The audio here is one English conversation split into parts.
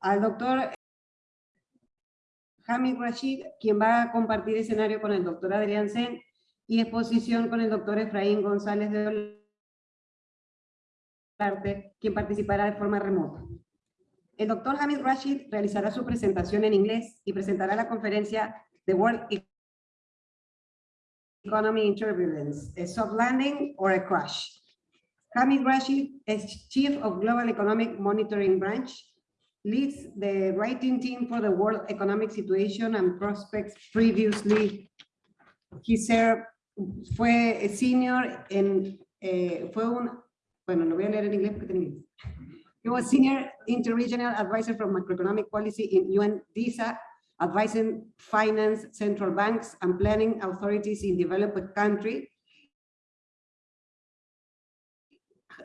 al doctor Hamid Rashid, quien va a compartir escenario con el doctor Adrián Sen y exposición con el doctor Efraín González de Olarte, quien participará de forma remota. El doctor Hamid Rashid realizará su presentación en inglés y presentará la conferencia The World Economy in Turbulence, a soft landing or a crash. Hamid Rashid is Chief of Global Economic Monitoring Branch, leads the writing team for the World Economic Situation and Prospects previously. He served, fue senior en, eh, fue un, bueno, lo voy a leer en inglés porque tengo inglés. He was senior interregional advisor from macroeconomic policy in UN DESA advising finance central banks and planning authorities in developed countries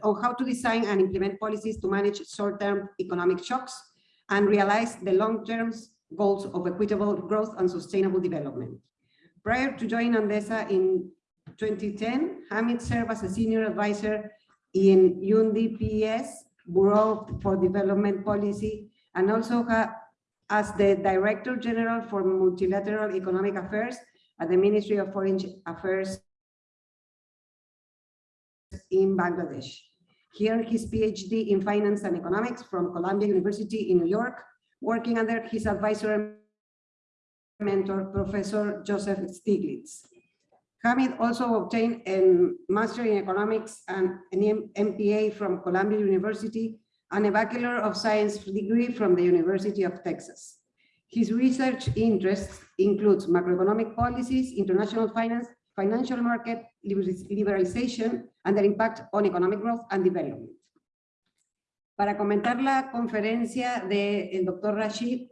on how to design and implement policies to manage short-term economic shocks and realize the long-term goals of equitable growth and sustainable development. Prior to joining UN DESA in 2010, Hamid served as a senior advisor in UNDP's Bureau for Development Policy and also as the Director General for Multilateral Economic Affairs at the Ministry of Foreign Affairs in Bangladesh. Here, his PhD in Finance and Economics from Columbia University in New York, working under his advisor and mentor, Professor Joseph Stiglitz. Hamid also obtained a Master in Economics and an MPA from Columbia University and a Bachelor of Science degree from the University of Texas. His research interests includes macroeconomic policies, international finance, financial market liberalization, and their impact on economic growth and development. Para comentar la conferencia del doctor Rashid,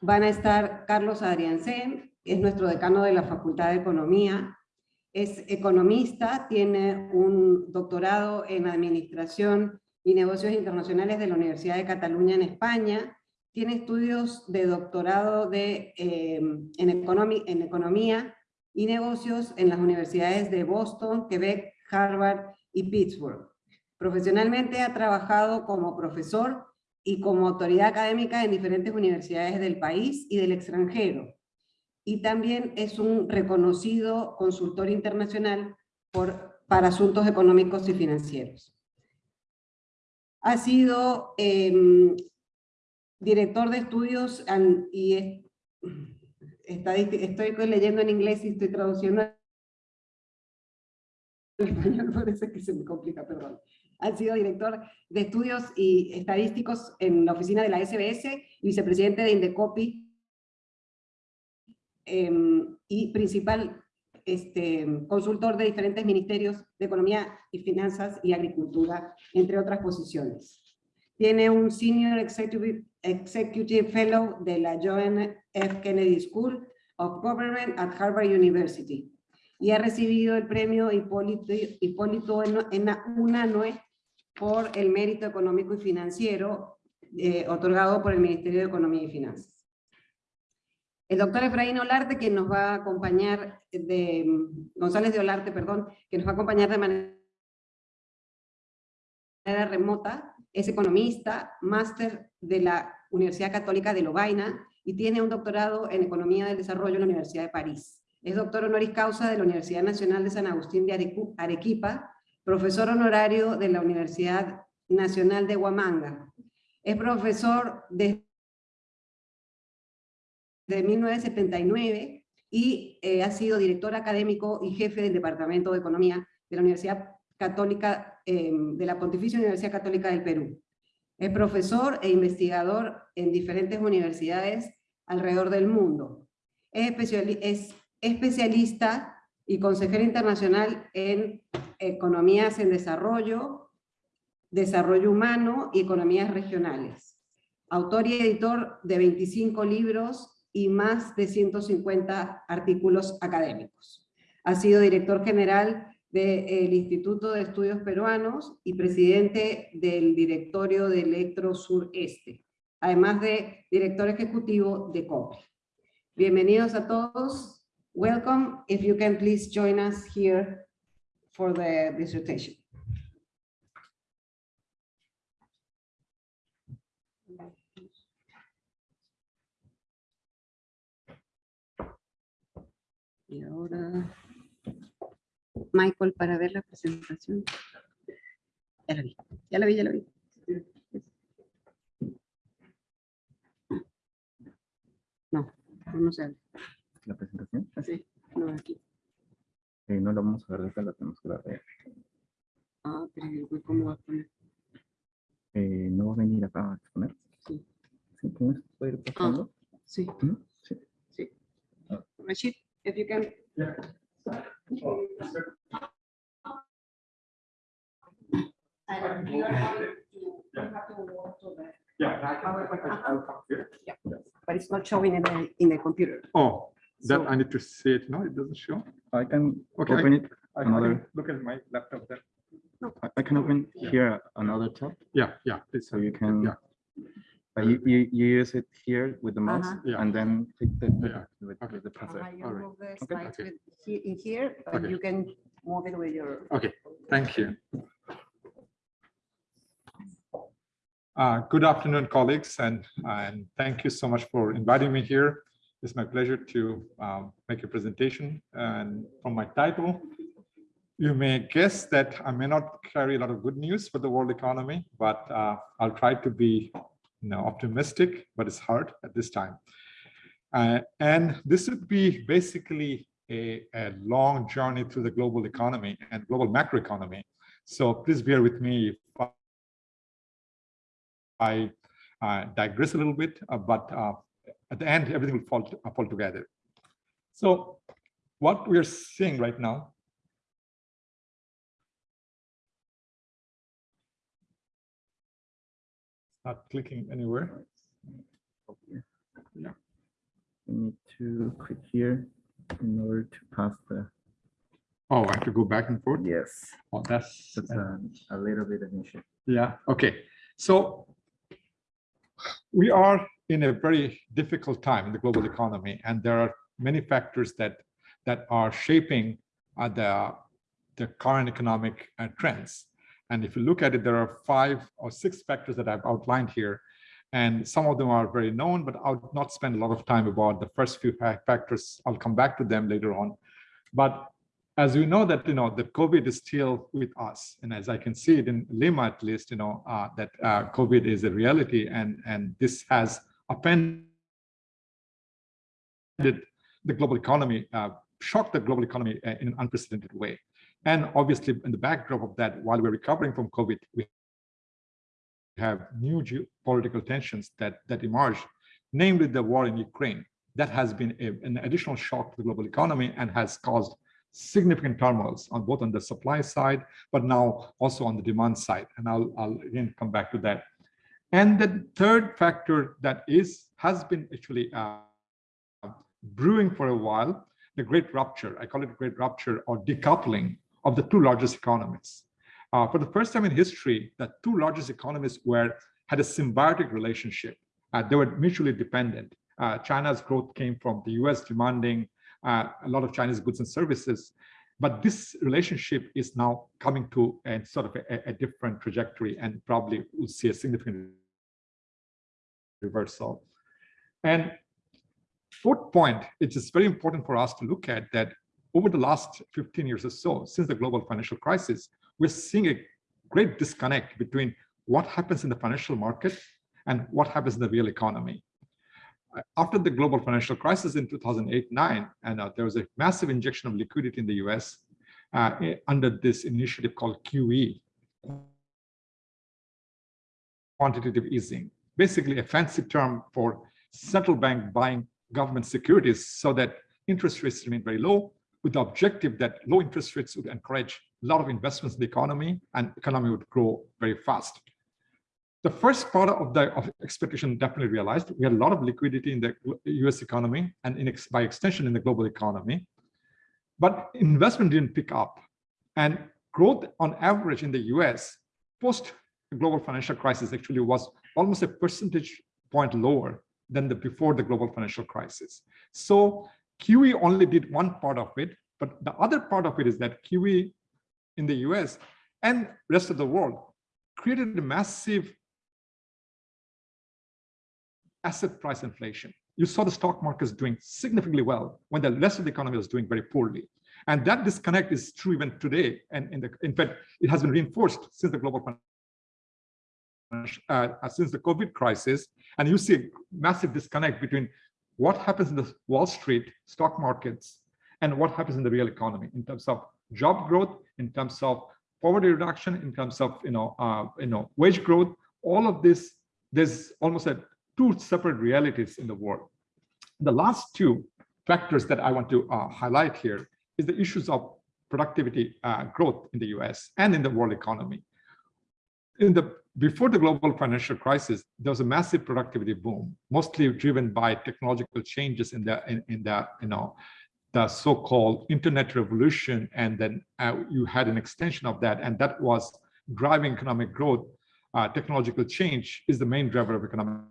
van a estar Carlos Adriansen, es nuestro decano de la Facultad de Economía, es economista, tiene un doctorado en Administración y Negocios Internacionales de la Universidad de Cataluña en España, tiene estudios de doctorado de, eh, en, en Economía y Negocios en las universidades de Boston, Quebec, Harvard y Pittsburgh. Profesionalmente ha trabajado como profesor y como autoridad académica en diferentes universidades del país y del extranjero. Y también es un reconocido consultor internacional por, para asuntos económicos y financieros ha sido em, director de estudios y estoy leyendo en inglés y estoy traduciendo en español, parece que se me complica, perdón. Ha sido director de estudios y estadísticos en la oficina de la SBS vicepresidente de Indecopi em, y principal este, consultor de diferentes ministerios de Economía y Finanzas y Agricultura, entre otras posiciones. Tiene un Senior Executive, Executive Fellow de la John F. Kennedy School of Government at Harvard University y ha recibido el premio Hipólito, Hipólito en, UNANUE por el mérito económico y financiero eh, otorgado por el Ministerio de Economía y Finanzas. El doctor Efraín Olarte, que nos va a acompañar, de González de Olarte, perdón, que nos va a acompañar de manera remota, es economista, máster de la Universidad Católica de Lovaina y tiene un doctorado en Economía del Desarrollo en la Universidad de París. Es doctor honoris causa de la Universidad Nacional de San Agustín de Arequipa, profesor honorario de la Universidad Nacional de Huamanga. Es profesor de de 1979 y eh, ha sido director académico y jefe del Departamento de Economía de la Universidad Católica, em, de la Pontificia Universidad Católica del Perú. Es profesor e investigador en diferentes universidades alrededor del mundo. Es, es especialista y consejero internacional en economías en desarrollo, desarrollo humano y economías regionales. Autor y editor de 25 libros y más de 150 artículos académicos. Ha sido director general del de Instituto de Estudios Peruanos y presidente del directorio de Electro Sureste, además de director ejecutivo de COPRI. Bienvenidos a todos. Welcome. If you can please join us here for the dissertation. Y ahora... Michael, para ver la presentación. Ya la vi, ya la vi, ya la vi. No, no se abre. la presentación. Sí, no, aquí. Eh, no la vamos a ver la tenemos que ver. Ah, pero ¿cómo va a poner? Eh, no va a venir acá a exponer. Sí. Sí, con eso puede ir pasando. Sí, ¿Mm? Sí. sí. Rashid, if you can. Yeah, but it's not showing in the, in the computer. Oh, that So- I need to see it. No, it doesn't show. I can Okay, I- open it. I can Another- look at my laptop then. I- I can open here another tab, Yeah, yeah, please. so you can. Yeah. Uh, You, you, you use it here with the mouse Uh-huh. Yeah. and then click the, Yeah. with, Okay. with the cursor. Uh, you All right. move the Okay. slides Okay. with he- in here, but Okay. you can move it with your. Okay, thank you. Uh, Good afternoon, colleagues, and, and thank you so much for inviting me here. It's my pleasure to um, make a presentation. And from my title, you may guess that I may not carry a lot of good news for the world economy, but uh, I'll try to be you know, optimistic, but it's hard at this time. Uh, and this would be basically a, a long journey through the global economy and global macroeconomy. So please bear with me if I uh, digress a little bit, uh, but uh, at the end, everything will fall, fall together. So what we are seeing right now not clicking anywhere. Yeah. You need to click here in order to pass the, Oh, I have to go back and forth. yes, Oh, that's, that's a, a little bit of an issue. Yeah, okay. So we are in a very difficult time in the global economy, and there are many factors that that are shaping uh, the the current economic uh, trends. And if you look at it, there are five or six factors that I've outlined here. And some of them are very known, but I'll not spend a lot of time about the first few factors. I'll come back to them later on. But as we know that, you know, the COVID is still with us. And as I can see it in Lima, at least, you know, uh, that uh, COVID is a reality and, and this has upended the global economy, uh, shocked the global economy uh, in an unprecedented way. And obviously in the backdrop of that, while we're recovering from COVID, we have new geopolitical tensions that, that emerge, namely the war in Ukraine. That has been a- an additional shock to the global economy and has caused significant turmoils on both on the supply side, but now also on the demand side. And I'll, I'll again come back to that. And the third factor that is, has been actually uh, brewing for a while, the great rupture, I call it great rupture or decoupling of the two largest economies. Uh, for the first time in history, the two largest economies were had a symbiotic relationship. Uh, they were mutually dependent. Uh, China's growth came from the US demanding uh, a lot of Chinese goods and services. But this relationship is now coming to a sort of a, a different trajectory and probably will see a significant reversal. And fourth point, it is very important for us to look at that over the last 15 years or so, since the global financial crisis, we're seeing a great disconnect between what happens in the financial market and what happens in the real economy. After the global financial crisis in 2008-9, and uh, there was a massive injection of liquidity in the US uh, eh, under this initiative called QE, quantitative easing, basically a fancy term for central bank buying government securities so that interest rates remain very low with the objective that low interest rates would encourage a lot of investments in the economy and economy would grow very fast. The first part of the of expectation definitely realized. We had a lot of liquidity in the US economy and in ex, by extension in the global economy, but investment didn't pick up. And growth on average in the US post global financial crisis actually was almost a percentage point lower than the before the global financial crisis. So QE only did one part of it, but the other part of it is that QE in the US and rest of the world created a massive asset price inflation. you saw the stock markets doing significantly well when the rest of the economy was doing very poorly. And that disconnect is true even today. And in, the, in fact, it has been reinforced since the global uh, since the COVID crisis. And you see a massive disconnect between what happens in the Wall Street stock markets and what happens in the real economy in terms of job growth, in terms of poverty reduction, in terms of you know uh, you know wage growth. All of this, there's almost a two separate realities in the world. The last two factors that I want to uh, highlight here is the issues of productivity uh, growth in the US and in the world economy. In the before the global financial crisis, there was a massive productivity boom, mostly driven by technological changes in the in, in the you know the so-called internet revolution, and then uh, you had an extension of that, and that was driving economic growth. Uh, technological change is the main driver of economic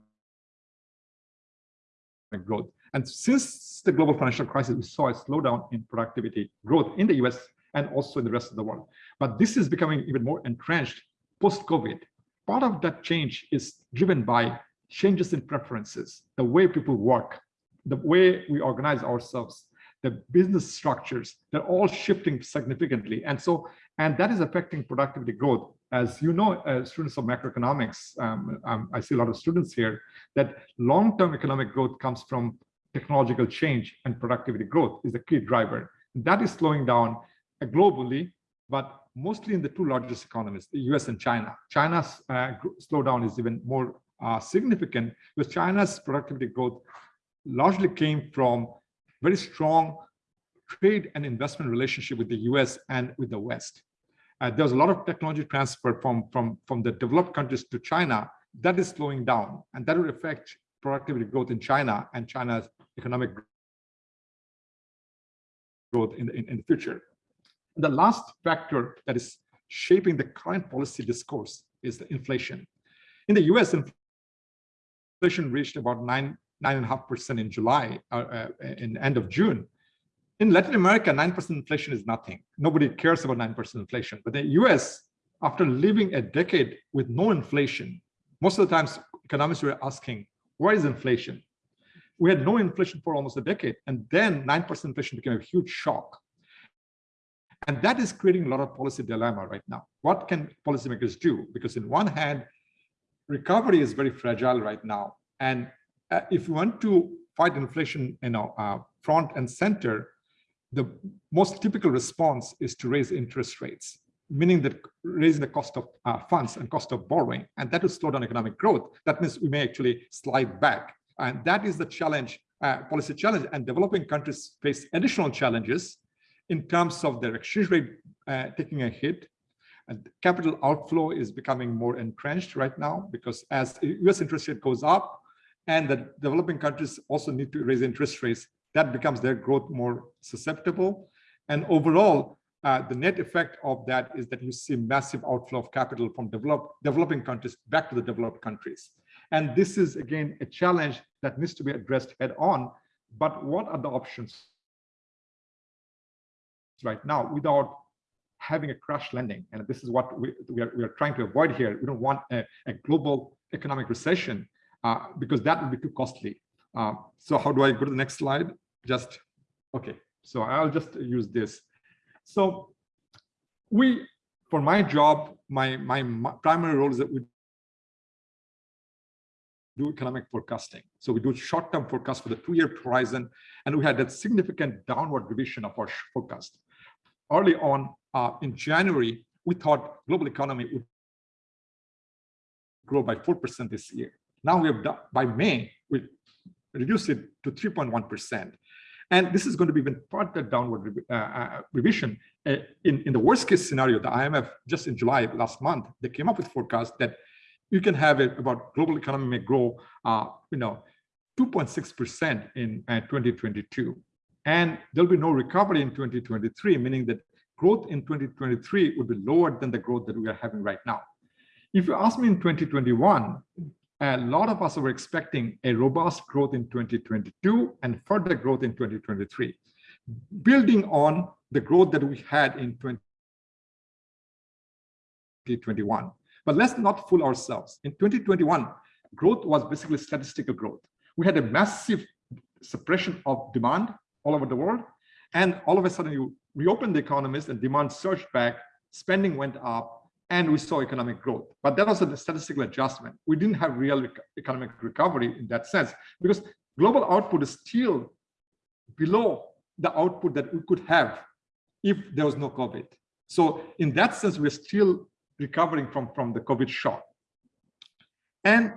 growth. And since the global financial crisis, we saw a slowdown in productivity growth in the US and also in the rest of the world. But this is becoming even more entrenched post-COVID. Part of that change is driven by changes in preferences, the way people work, the way we organize ourselves, the business structures, they're all shifting significantly. And so, and that is affecting productivity growth. As you know, uh, students of macroeconomics, um, um, I see a lot of students here, that long-term economic growth comes from technological change and productivity growth is the key driver. That is slowing down globally, but mostly in the two largest economies, the US and China. China's uh, slowdown is even more uh, significant because China's productivity growth largely came from very strong trade and investment relationship with the US and with the West. Uh, there's a lot of technology transfer from, from, from the developed countries to China that is slowing down and that will affect productivity growth in China and China's economic growth in the, in, in the future. The last factor that is shaping the current policy discourse is the inflation. In the US, inflation reached about nine, nine and a half percent in July, uh, uh, in end of June. In Latin America, 9% inflation is nothing. Nobody cares about 9% inflation. But the US, after living a decade with no inflation, most of the times economists were asking, where is inflation? We had no inflation for almost a decade, and then 9% inflation became a huge shock. And that is creating a lot of policy dilemma right now. What can policymakers do? Because in one hand, recovery is very fragile right now. And uh, if you want to fight inflation, you know, uh, front and center, the most typical response is to raise interest rates, meaning that raising the cost of uh, funds and cost of borrowing, and that will slow down economic growth. That means we may actually slide back. And that is the challenge, uh, policy challenge. And developing countries face additional challenges in terms of their exchange rate uh, taking a hit. And capital outflow is becoming more entrenched right now because as US interest rate goes up and the developing countries also need to raise interest rates, that becomes their growth more susceptible. And overall, uh, the net effect of that is that you see massive outflow of capital from develop, developing countries back to the developed countries. And this is, again, a challenge that needs to be addressed head on. But what are the options right now without having a crash landing? And this is what we, we, are, we are trying to avoid here. We don't want a, a global economic recession uh, because that would be too costly. Uh, so how do I go to the next slide? Just, okay. So I'll just use this. So we, for my job, my, my, my primary role is that we do economic forecasting. So we do short-term forecast for the two-year horizon, and we had that significant downward revision of our forecast. Early on uh, in January, we thought global economy would grow by 4% this year. Now we have done, by May, we reduced it to 3.1%. And this is going to be even further downward uh, uh, revision. Uh, in, in the worst case scenario, the IMF just in July last month, they came up with forecast that you can have it about global economy may grow, uh, you know, 2.6% in uh, 2022. And there'll be no recovery in 2023, meaning that growth in 2023 would be lower than the growth that we are having right now. If you ask me in 2021, a lot of us were expecting a robust growth in 2022 and further growth in 2023, building on the growth that we had in 2021. But let's not fool ourselves. In 2021, growth was basically statistical growth. We had a massive suppression of demand all over the world. And all of a sudden you reopen the economies and demand surged back, spending went up, and we saw economic growth. But that was a statistical adjustment. We didn't have real economic recovery in that sense because global output is still below the output that we could have if there was no COVID. So in that sense, we're still recovering from, from the COVID shock. And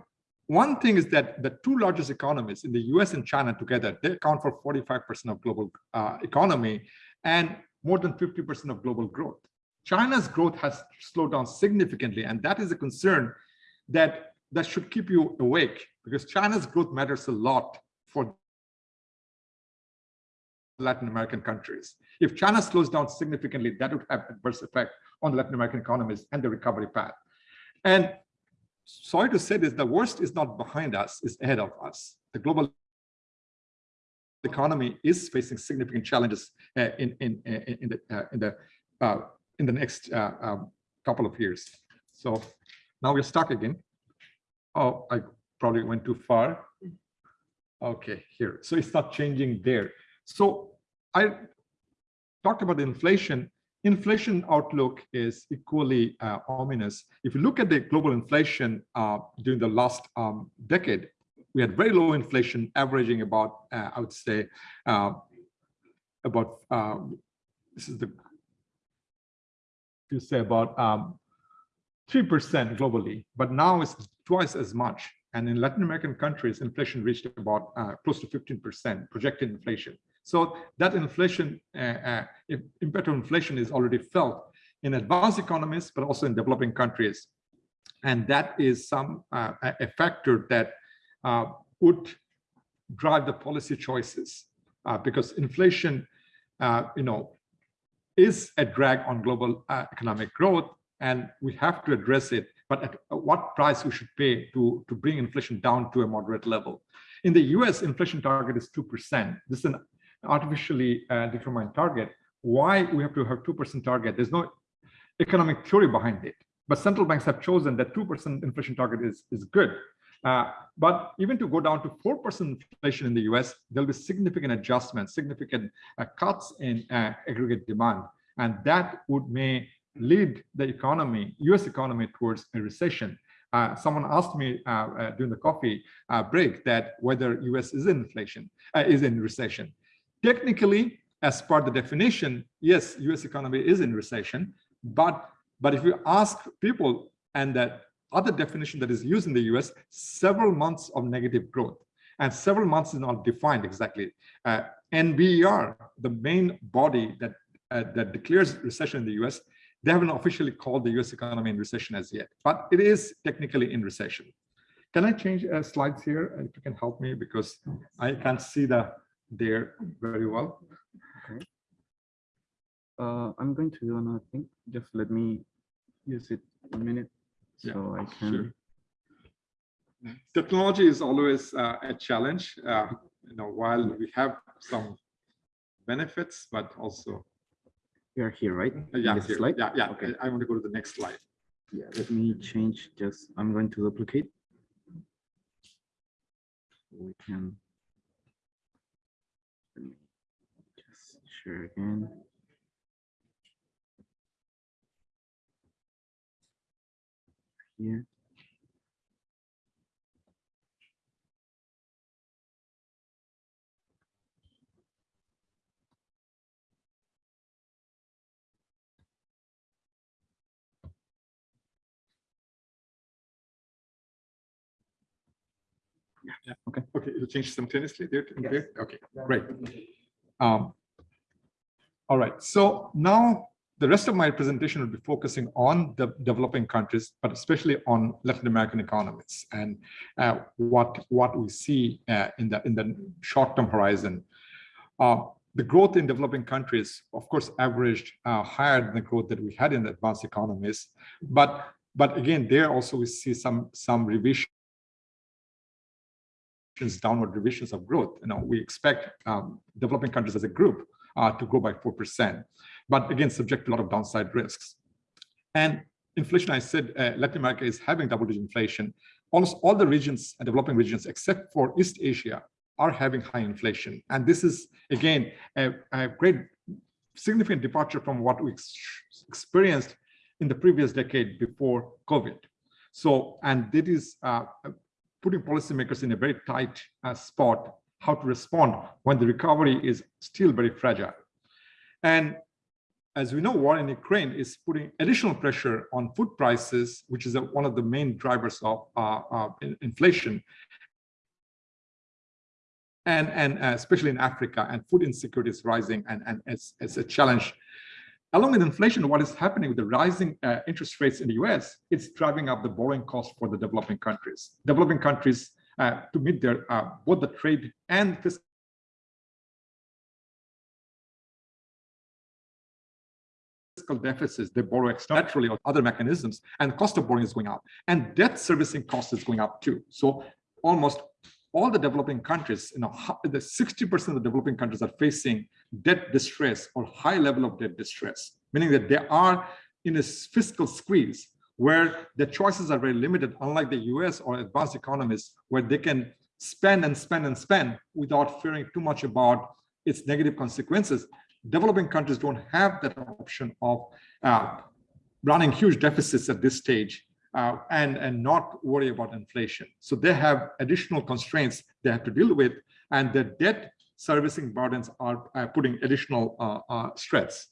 one thing is that the two largest economies in the US and China together, they account for 45% of global uh, economy and more than 50% of global growth. China's growth has slowed down significantly, and that is a concern that, that should keep you awake because China's growth matters a lot for Latin American countries. If China slows down significantly, that would have adverse effect on the Latin American economies and the recovery path. And sorry to say this, the worst is not behind us, it's ahead of us. The global economy is facing significant challenges uh, in, in, in, the, uh, in the, uh, in the next uh, um, couple of years. So now we're stuck again. Oh, I probably went too far. Okay, here. So it's not changing there. So I talked about inflation. Inflation outlook is equally uh, ominous. If you look at the global inflation uh, during the last um, decade, we had very low inflation, averaging about, uh, I would say, uh, about, um, this is the, you say about 3% um, globally, but now it's twice as much. And in Latin American countries, inflation reached about uh, close to 15% projected inflation. So that inflation, uh, uh, impact of inflation is already felt in advanced economies, but also in developing countries. And that is some uh, a factor that uh, would drive the policy choices because inflation, you know, is a drag on global economic growth, and we have to address it. But at what price we should pay to to bring inflation down to a moderate level? In the U.S., inflation target is two percent. This is an artificially uh, determined target. Why we have to have 2% target? There's no economic theory behind it. But central banks have chosen that 2% inflation target is, is good. Uh, but even to go down to 4% inflation in the US, there'll be significant adjustments, significant uh, cuts in uh, aggregate demand. And that would may lead the economy, US economy towards a recession. Uh, someone asked me uh, uh, during the coffee break that whether US is in inflation, is in recession. Technically, as per the definition, yes, US economy is in recession, but, but if you ask people and that other definition that is used in the US, several months of negative growth and several months is not defined exactly. Uh, NBER, the main body that, uh, that declares recession in the US, they haven't officially called the US economy in recession as yet, but it is technically in recession. Can I change uh, slides here? If you can help me because I can't see the there very well. Okay. Uh, I'm going to do another thing. Just let me use it a minute so I can. Sure. Technology is always uh, a challenge. Uh, you know, while we have some benefits, but also. We are here, right? Uh, yeah, here. slide? yeah, yeah. Okay. I, I want to go to the next slide. Yeah, let me change just, I'm going to duplicate. We can just share again. Here. Yeah. Okay. Okay, it'll change simultaneously there. Yes. there? Okay, great. Um, all right, so now the rest of my presentation will be focusing on the developing countries, but especially on Latin American economies and uh, what what we see uh, in the in the short-term horizon. Uh, the growth in developing countries, of course, averaged uh, higher than the growth that we had in the advanced economies, but but again, there also we see some some revision downward revisions of growth. You know, we expect um, developing countries as a group uh, to grow by 4%, but again, subject to a lot of downside risks. And inflation, I said, uh, Latin America is having double-digit inflation. Almost all the regions, uh, developing regions, except for East Asia, are having high inflation. And this is, again, a, a great significant departure from what we ex experienced in the previous decade before COVID. So, and it is uh, putting policymakers in a very tight uh, spot how to respond when the recovery is still very fragile. And as we know, war in Ukraine is putting additional pressure on food prices, which is one of the main drivers of uh, uh, inflation. And, and uh, especially in Africa, and food insecurity is rising and, and it's, it's a challenge. Along with inflation, what is happening with the rising uh, interest rates in the US, it's driving up the borrowing cost for the developing countries. Developing countries to meet their uh, both the trade and fiscal deficits, they borrow externally or other mechanisms, and cost of borrowing is going up. And debt servicing cost is going up too. So almost all the developing countries, you know, the 60% of the developing countries are facing debt distress or high level of debt distress, meaning that they are in a fiscal squeeze where the choices are very limited, unlike the US or advanced economies, where they can spend and spend and spend without fearing too much about its negative consequences. Developing countries don't have that option of uh, running huge deficits at this stage uh, and, and not worry about inflation. So they have additional constraints they have to deal with, and the debt servicing burdens are uh, putting additional uh, uh, stress.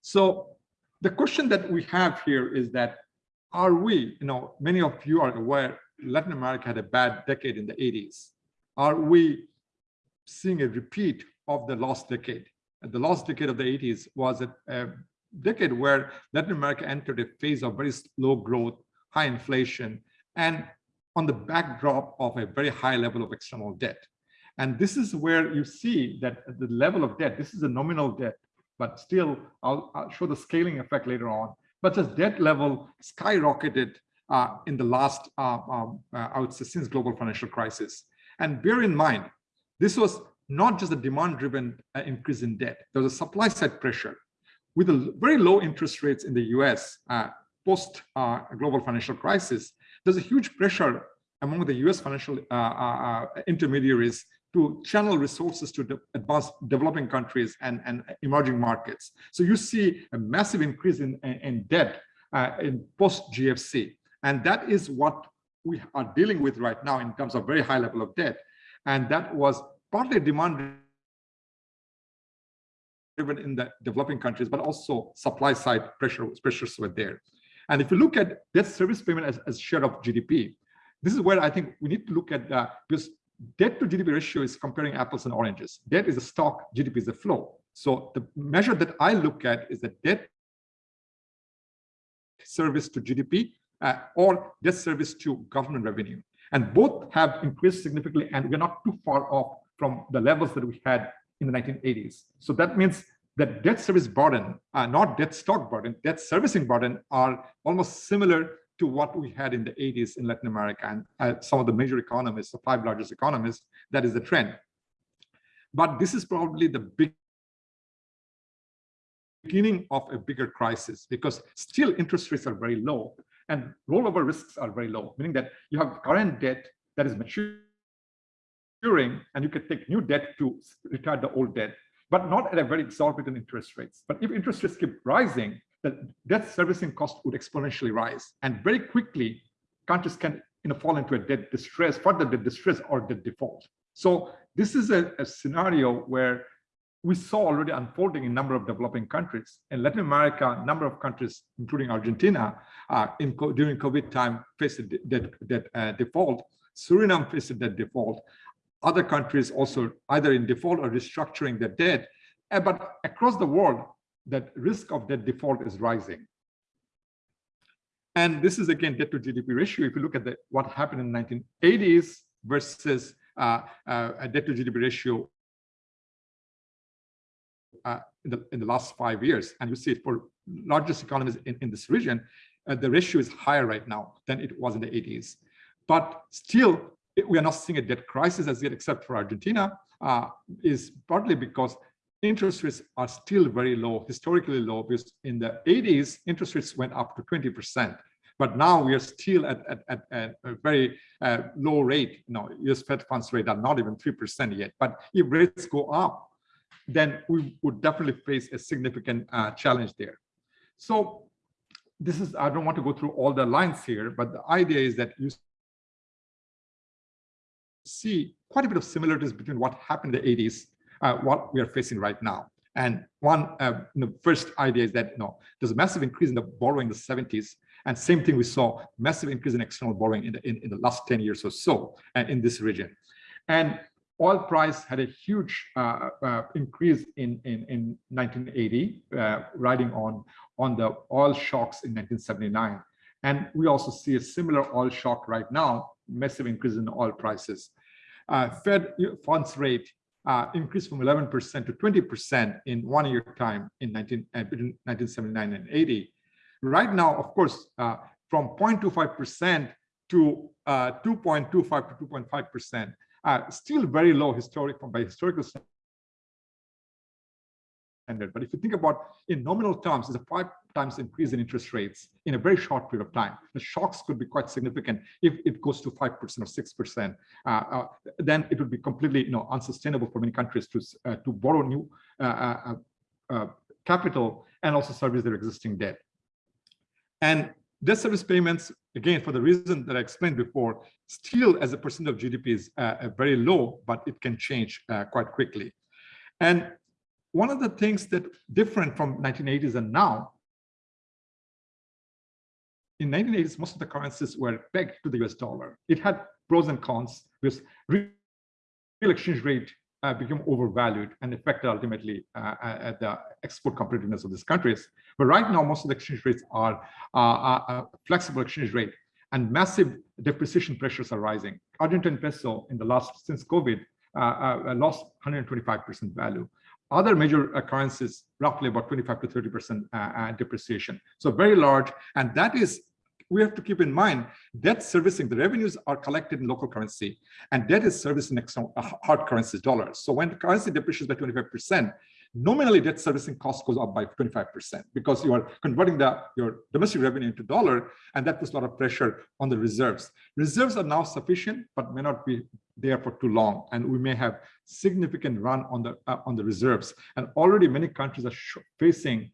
So the question that we have here is that are we, you know, many of you are aware Latin America had a bad decade in the 80s. Are we seeing a repeat of the lost decade? The lost decade of the 80s was a, a decade where Latin America entered a phase of very slow growth, high inflation, and on the backdrop of a very high level of external debt. And this is where you see that the level of debt, this is a nominal debt, but still I'll, I'll show the scaling effect later on. But just debt level skyrocketed uh, in the last, uh, um, uh, I would say, since global financial crisis. And bear in mind, this was not just a demand-driven uh, increase in debt. There was a supply side pressure. With the very low interest rates in the US uh, post uh, global financial crisis, there's a huge pressure among the US financial intermediaries to channel resources to de advanced developing countries and, and emerging markets. So you see a massive increase in, in, debt uh, in post-GFC. And that is what we are dealing with right now in terms of very high level of debt. And that was partly demand driven in the developing countries, but also supply side pressure, pressures were there. And if you look at debt service payment as, as share of GDP, this is where I think we need to look at that because debt to GDP ratio is comparing apples and oranges. Debt is a stock, GDP is a flow. So the measure that I look at is the debt service to GDP uh, or debt service to government revenue. And both have increased significantly and we're not too far off from the levels that we had in the 1980s. So that means that debt service burden, uh, not debt stock burden, debt servicing burden are almost similar to what we had in the 80s in Latin America and uh, some of the major economies, the five largest economies, that is the trend. But this is probably the big beginning of a bigger crisis because still interest rates are very low and rollover risks are very low, meaning that you have current debt that is maturing and you can take new debt to retire the old debt, but not at a very exorbitant interest rates. But if interest rates keep rising, the debt servicing cost would exponentially rise. And very quickly, countries can you know, fall into a debt distress, further debt distress or debt default. So this is a, a scenario where we saw already unfolding in a number of developing countries. In Latin America, a number of countries, including Argentina, uh, in, during COVID time faced debt uh, default. Suriname faced debt default. Other countries also either in default or restructuring their debt. Uh, but across the world, that risk of debt default is rising. And this is again debt to GDP ratio. If you look at the, what happened in the 1980s versus uh, uh, a debt to GDP ratio uh, in, the, in the last five years, and you see it for largest economies in, in this region, uh, the ratio is higher right now than it was in the 80s. But still, it, we are not seeing a debt crisis as yet, except for Argentina, uh, is partly because interest rates are still very low, historically low, because in the 80s, interest rates went up to 20%. But now we are still at, at, at, at a very uh, low rate. Know, US Fed funds rate are not even 3% yet. But if rates go up, then we would definitely face a significant uh, challenge there. So this is, I don't want to go through all the lines here, but the idea is that you see quite a bit of similarities between what happened in the 80s, uh, what we are facing right now. And one, uh, the first idea is that you know, there's a massive increase in the borrowing in the 70s. And same thing we saw, massive increase in external borrowing in the, in, in the last 10 years or so uh, in this region. And oil price had a huge uh, uh, increase in, in, in 1980, uh, riding on, on the oil shocks in 1979. And we also see a similar oil shock right now, massive increase in oil prices. Uh, Fed funds rate uh, increased from 11% to 20% in one year time in 19, uh, between 1979 and 80. Right now, of course, uh, from 0.25% to 2.25 to 2.5%, uh, still very low historic by historical standard. But if you think about in nominal terms, it's a five times increase in interest rates in a very short period of time. The shocks could be quite significant if it goes to 5% or 6%. Uh, uh, then it would be completely you know, unsustainable for many countries to, uh, to borrow new uh, uh, uh, capital and also service their existing debt. And debt service payments, again, for the reason that I explained before, still as a percent of GDP is very low, but it can change quite quickly. And one of the things that different from 1980s and now, in 1980s, most of the currencies were pegged to the US dollar. It had pros and cons because real exchange rate uh, became overvalued and affected ultimately uh, at the export competitiveness of these countries. But right now, most of the exchange rates are uh, flexible exchange rate and massive depreciation pressures are rising. Argentine peso in the last, since COVID, uh, uh, lost 125% value. Other major uh, currencies, roughly about 25 to 30% uh, uh, depreciation. So very large. And that is, we have to keep in mind, debt servicing, the revenues are collected in local currency and debt is serviced in external, hard currencies, dollars. So when the currency depreciates by 25%, nominally debt servicing cost goes up by 25% because you are converting the, your domestic revenue into dollar and that puts a lot of pressure on the reserves. Reserves are now sufficient, but may not be there for too long and we may have significant run on the uh, on the reserves and already many countries are facing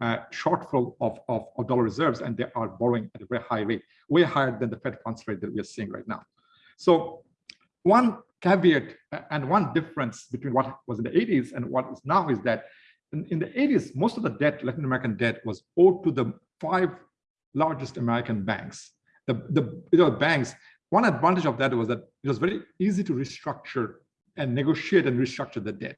uh, shortfall of, of, of, dollar reserves and they are borrowing at a very high rate, way higher than the Fed funds rate that we are seeing right now. So one caveat and one difference between what was in the 80s and what is now is that in, in the 80s, most of the debt, Latin American debt was owed to the five largest American banks the, the you know, banks, one advantage of that was that it was very easy to restructure and negotiate and restructure the debt.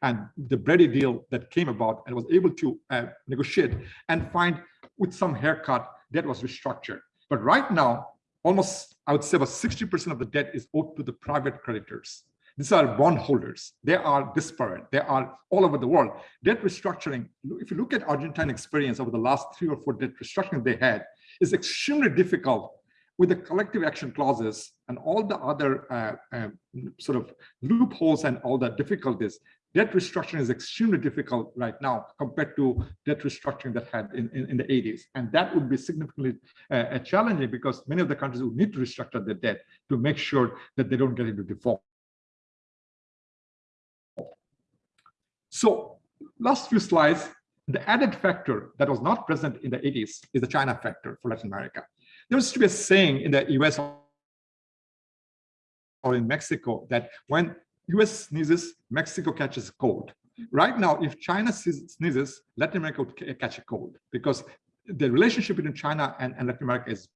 And the Brady deal that came about and was able to uh, negotiate and find with some haircut debt was restructured. But right now, almost, I would say about 60% of the debt is owed to the private creditors. These are bondholders. They are disparate. They are all over the world. Debt restructuring, if you look at Argentine experience over the last three or four debt restructuring they had, is extremely difficult with the collective action clauses and all the other uh, uh, sort of loopholes and all the difficulties, debt restructuring is extremely difficult right now compared to debt restructuring that had in, in, in the 80s. And that would be significantly uh, challenging because many of the countries would need to restructure their debt to make sure that they don't get into default. So last few slides, the added factor that was not present in the 80s is the China factor for Latin America. There used to be a saying in the US or in Mexico that when US sneezes, Mexico catches a cold. Right now, if China sneezes, Latin America would catch a cold because the relationship between China and, and Latin America is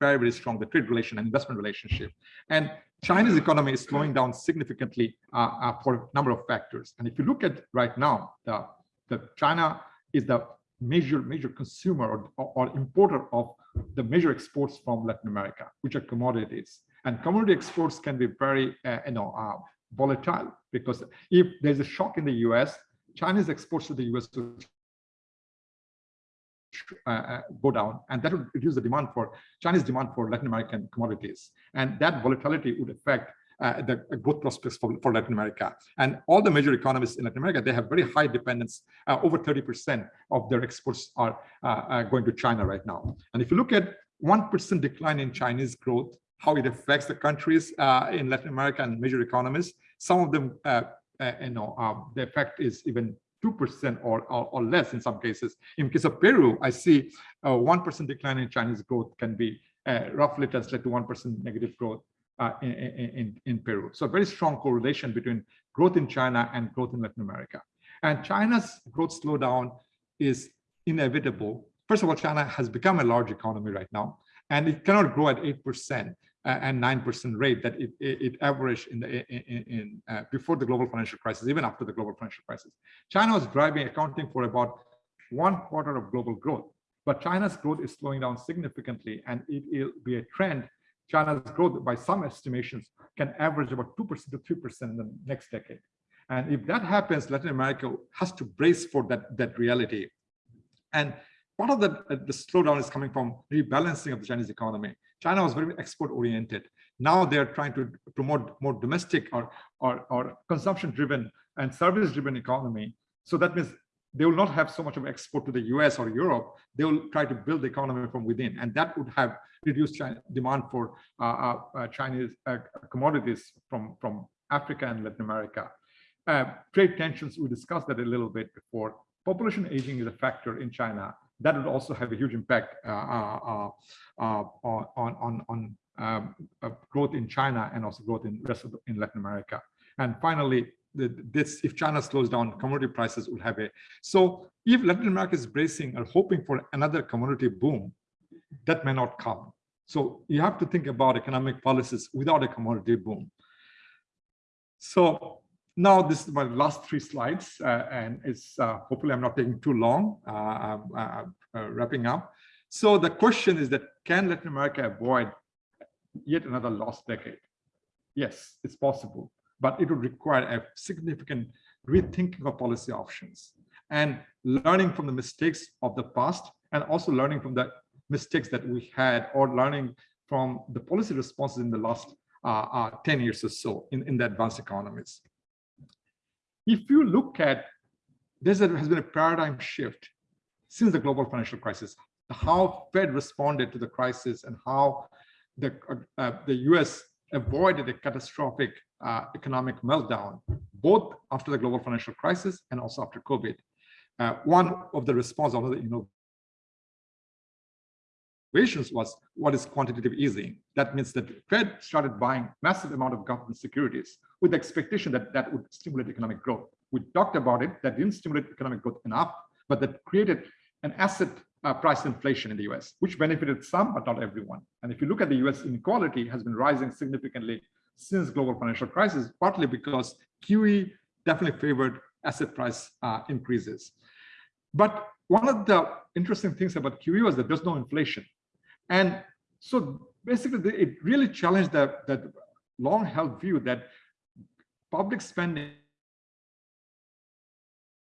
very, very strong, the trade relation and investment relationship. And China's economy is slowing down significantly uh, uh, for a number of factors. And if you look at right now, the, the China is the major, major consumer or, or importer of the major exports from Latin America, which are commodities. And commodity exports can be very, uh, you know, uh, volatile because if there's a shock in the US, Chinese exports to the US uh, uh, go down, and that would reduce the demand for Chinese demand for Latin American commodities. And that volatility would affect uh, the growth prospects for, for Latin America. And all the major economies in Latin America, they have very high dependence. Uh, over 30% of their exports are uh, going to China right now. And if you look at 1% decline in Chinese growth, how it affects the countries uh, in Latin America and major economies, some of them, uh, you know, the effect is even 2% or, or, or, less in some cases. In case of Peru, I see a 1% decline in Chinese growth can be uh, roughly translated to 1% negative growth uh, in, in, in Peru. So very strong correlation between growth in China and growth in Latin America. And China's growth slowdown is inevitable. First of all, China has become a large economy right now, and it cannot grow at 8% and 9% rate that it, it, averaged in the in, in uh, before the global financial crisis, even after the global financial crisis. China was driving, accounting for about one quarter of global growth. But China's growth is slowing down significantly, and it will be a trend. China's growth, by some estimations, can average about 2% to 3% in the next decade. And if that happens, Latin America has to brace for that, that reality. And part of the, the slowdown is coming from rebalancing of the Chinese economy. China was very export oriented. Now they're trying to promote more domestic or, or, or consumption driven and service driven economy. So that means they will not have so much of export to the US or Europe. They will try to build the economy from within. And that would have reduced China, demand for uh, uh, uh Chinese uh, commodities from, from Africa and Latin America. Uh, trade tensions, we discussed that a little bit before. Population aging is a factor in China. That would also have a huge impact uh, on, on, on um, growth in China and also growth in rest of the, in Latin America. And finally, this if China slows down, commodity prices will have a. So if Latin America is bracing or hoping for another commodity boom, that may not come. So you have to think about economic policies without a commodity boom. So now this is my last three slides, uh, and it's uh, hopefully I'm not taking too long, uh, uh, uh wrapping up. So the question is that can Latin America avoid yet another lost decade? Yes, it's possible but it would require a significant rethinking of policy options and learning from the mistakes of the past and also learning from the mistakes that we had or learning from the policy responses in the last uh, uh, 10 years or so in, in the advanced economies. If you look at, there has been a paradigm shift since the global financial crisis, how Fed responded to the crisis and how the, uh, uh the US avoided a catastrophic uh, economic meltdown, both after the global financial crisis and also after COVID. Uh, one of the response of the was what is quantitative easing. That means that Fed started buying massive amount of government securities with the expectation that that would stimulate economic growth. We talked about it, that didn't stimulate economic growth enough, but that created an asset uh, price inflation in the US, which benefited some, but not everyone. And if you look at the US inequality has been rising significantly since global financial crisis, partly because QE definitely favored asset price uh, increases. But one of the interesting things about QE was that there's no inflation. And so basically it really challenged that, that long held view that public spending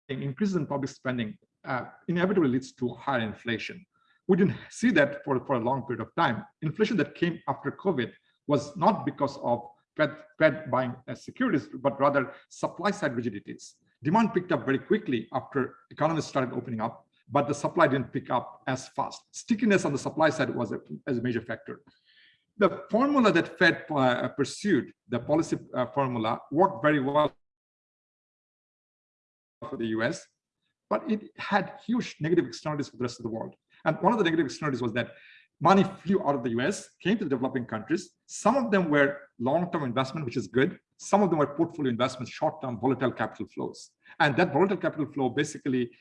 increases in public spending uh, inevitably leads to higher inflation. We didn't see that for, for a long period of time. Inflation that came after COVID was not because of Fed, Fed buying uh, securities, but rather supply side rigidities. Demand picked up very quickly after economies started opening up, but the supply didn't pick up as fast. Stickiness on the supply side was a, as a major factor. The formula that Fed uh, pursued, the policy uh, formula, worked very well for the US, but it had huge negative externalities for the rest of the world. And one of the negative externalities was that money flew out of the US, came to the developing countries. Some of them were long-term investment, which is good. Some of them were portfolio investments, short-term volatile capital flows. And that volatile capital flow basically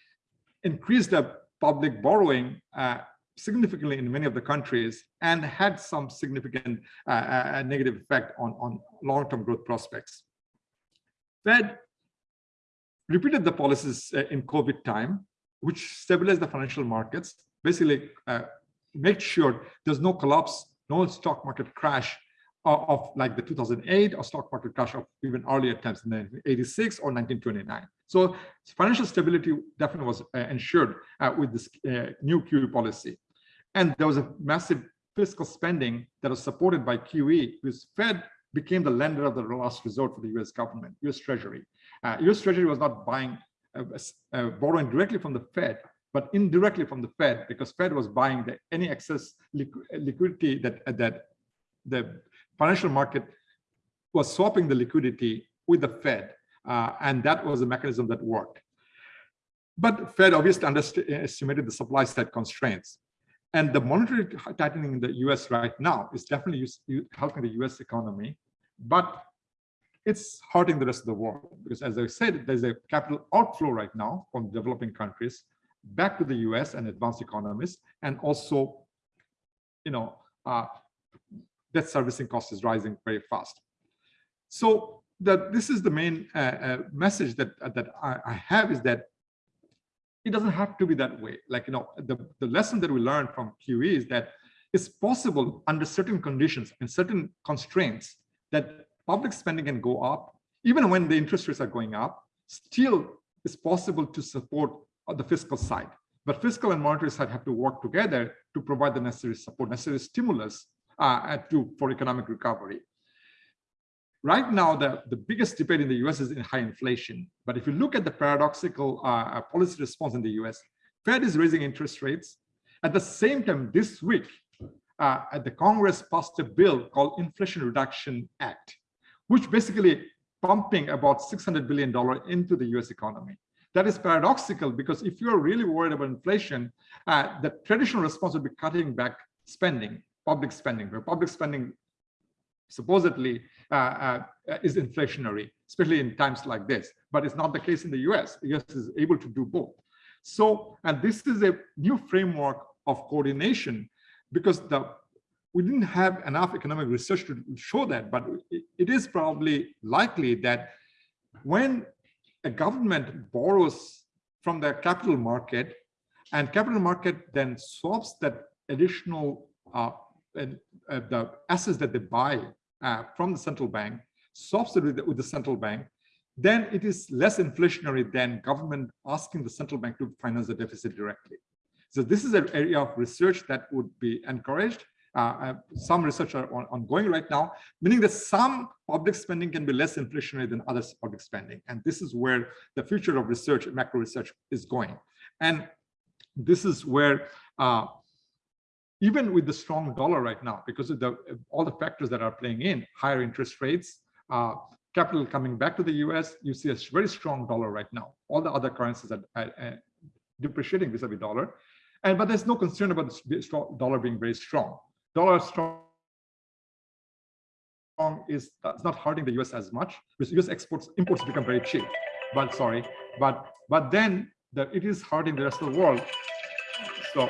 increased the public borrowing uh, significantly in many of the countries and had some significant uh, uh, negative effect on, on long-term growth prospects. Fed repeated the policies uh, in COVID time, which stabilized the financial markets, basically uh, make sure there's no collapse, no stock market crash of, like the 2008 or stock market crash of even earlier times in 1986 or 1929. So financial stability definitely was uh, ensured uh, with this uh, new QE policy. And there was a massive fiscal spending that was supported by QE, because Fed became the lender of the last resort for the US government, US Treasury. Uh, US Treasury was not buying, uh, uh, borrowing directly from the Fed, but indirectly from the Fed because Fed was buying the, any excess liqu liquidity that, that the financial market was swapping the liquidity with the Fed. Uh, and that was a mechanism that worked. But Fed obviously underestimated the supply side constraints. And the monetary tightening in the US right now is definitely helping the US economy, but it's hurting the rest of the world. Because as I said, there's a capital outflow right now from developing countries back to the US and advanced economies, and also, you know, uh, debt servicing cost is rising very fast. So that this is the main uh, uh, message that uh, that I, I, have is that it doesn't have to be that way. Like you know, the the lesson that we learned from QE is that it's possible under certain conditions and certain constraints that public spending can go up even when the interest rates are going up. Still, it's possible to support the fiscal side. But fiscal and monetary side have to work together to provide the necessary support, necessary stimulus uh, to for economic recovery. Right now, the, the biggest debate in the US is in high inflation. But if you look at the paradoxical uh, uh policy response in the US, Fed is raising interest rates. At the same time, this week, uh, the Congress passed a bill called Inflation Reduction Act, which basically pumping about $600 billion into the US economy. That is paradoxical because if you're really worried about inflation, uh, the traditional response would be cutting back spending, public spending, where public spending supposedly uh, uh, is inflationary, especially in times like this. But it's not the case in the US. The US is able to do both. So, and this is a new framework of coordination because the we didn't have enough economic research to show that, but it, is probably likely that when a government borrows from the capital market and capital market then swaps that additional uh, uh, the assets that they buy uh, from the central bank, swaps it with the, with the central bank, then it is less inflationary than government asking the central bank to finance the deficit directly. So this is an area of research that would be encouraged. Uh, uh, some research are on, ongoing right now, meaning that some public spending can be less inflationary than other public spending. And this is where the future of research, macro research is going. And this is where uh, even with the strong dollar right now, because of the all the factors that are playing in, higher interest rates, uh, capital coming back to the US, you see a very strong dollar right now. All the other currencies are, uh, depreciating vis-a-vis dollar. And but there's no concern about the dollar being very strong. Dollar strong is that's not hurting the US as much because US exports imports become very cheap. But sorry, but but then the, it is hurting the rest of the world. So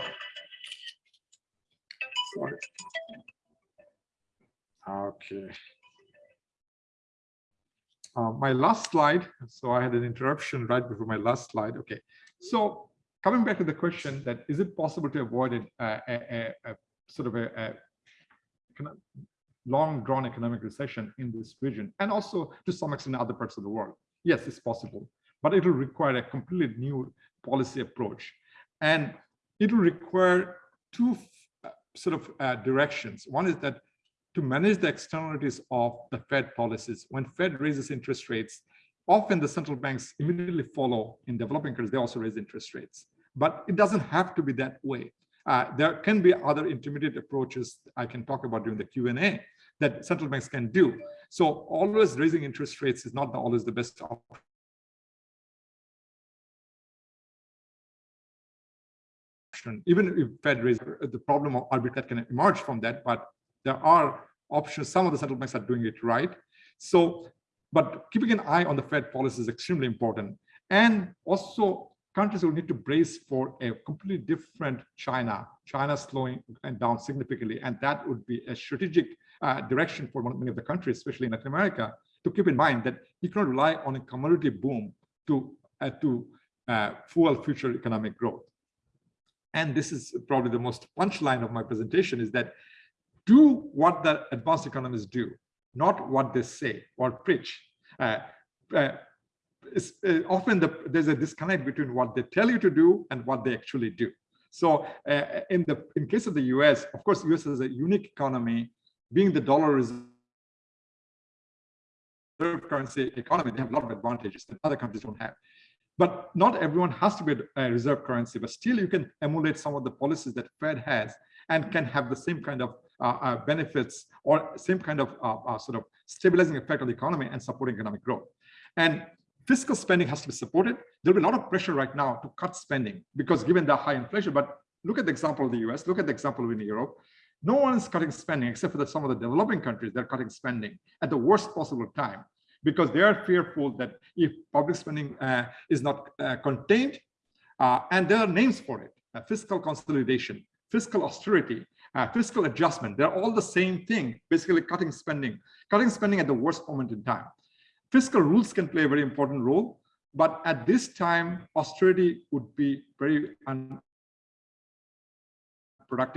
Okay. Uh, my last slide. So I had an interruption right before my last slide. Okay. So coming back to the question that is it possible to avoid a, a, a, a sort of a, a long drawn economic recession in this region and also to some extent other parts of the world? Yes, it's possible, but it will require a completely new policy approach. And it will require two sort of uh, directions. One is that to manage the externalities of the Fed policies, when Fed raises interest rates, often the central banks immediately follow in developing countries, they also raise interest rates. But it doesn't have to be that way. Uh, there can be other intermediate approaches I can talk about during the Q&A that central banks can do. So always raising interest rates is not always the best option even if Fed raises the problem of arbitrage can emerge from that, but there are options. Some of the central banks are doing it right. So, but keeping an eye on the Fed policy is extremely important. And also countries will need to brace for a completely different China, China slowing down significantly. And that would be a strategic uh, direction for many of the countries, especially in Latin America, to keep in mind that you cannot rely on a commodity boom to, uh, to uh, fuel future economic growth and this is probably the most punchline of my presentation, is that do what the advanced economists do, not what they say or preach. Uh, uh, uh, often the, there's a disconnect between what they tell you to do and what they actually do. So uh, in the in case of the US, of course, US is a unique economy, being the dollar reserve currency economy, they have a lot of advantages that other countries don't have. But not everyone has to be a reserve currency, but still you can emulate some of the policies that Fed has and can have the same kind of uh, uh, benefits or same kind of uh, uh, sort of stabilizing effect on the economy and supporting economic growth. And fiscal spending has to be supported. There'll be a lot of pressure right now to cut spending because given the high inflation, but look at the example of the US, look at the example in Europe. No one is cutting spending except for the, some of the developing countries, they're cutting spending at the worst possible time because they are fearful that if public spending uh, is not uh, contained, uh, and there are names for it, uh, fiscal consolidation, fiscal austerity, uh, fiscal adjustment, they're all the same thing, basically cutting spending, cutting spending at the worst moment in time. Fiscal rules can play a very important role, but at this time, austerity would be very unproductive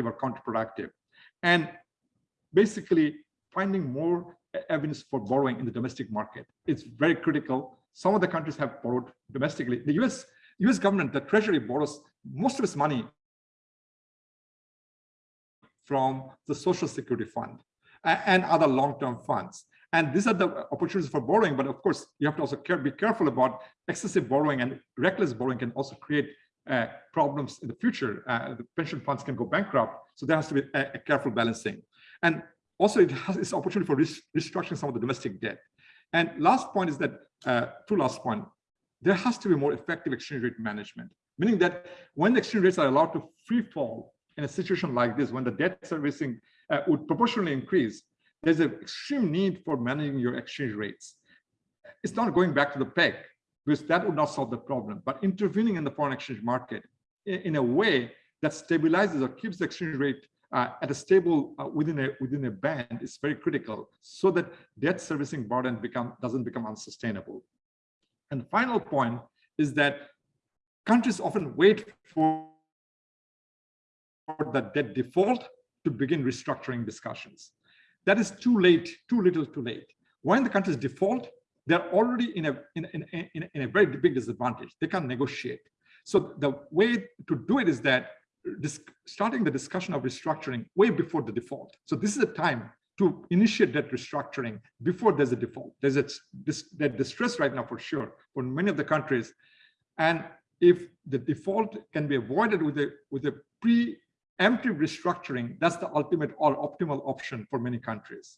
or counterproductive. And basically finding more evidence for borrowing in the domestic market. It's very critical. Some of the countries have borrowed domestically. The US, US government, the treasury borrows most of its money from the social security fund and other long-term funds. And these are the opportunities for borrowing. But of course, you have to also care, be careful about excessive borrowing and reckless borrowing can also create uh, problems in the future. Uh, the pension funds can go bankrupt. So there has to be a, a careful balancing. And also, it has this opportunity for restructuring some of the domestic debt. And last point is that, uh, two last point, there has to be more effective exchange rate management, meaning that when the exchange rates are allowed to free fall in a situation like this, when the debt servicing uh, would proportionally increase, there's an extreme need for managing your exchange rates. It's not going back to the peg, because that would not solve the problem, but intervening in the foreign exchange market in a way that stabilizes or keeps the exchange rate uh, at a stable uh, within a within a band is very critical so that debt servicing burden become doesn't become unsustainable. And the final point is that countries often wait for the debt default to begin restructuring discussions. That is too late, too little too late. When the countries default, they're already in a, in, in, in, in a very big disadvantage. They can't negotiate. So the way to do it is that starting the discussion of restructuring way before the default. So this is a time to initiate that restructuring before there's a default. There's a that distress right now for sure for many of the countries. And if the default can be avoided with a with a preemptive restructuring, that's the ultimate or optimal option for many countries.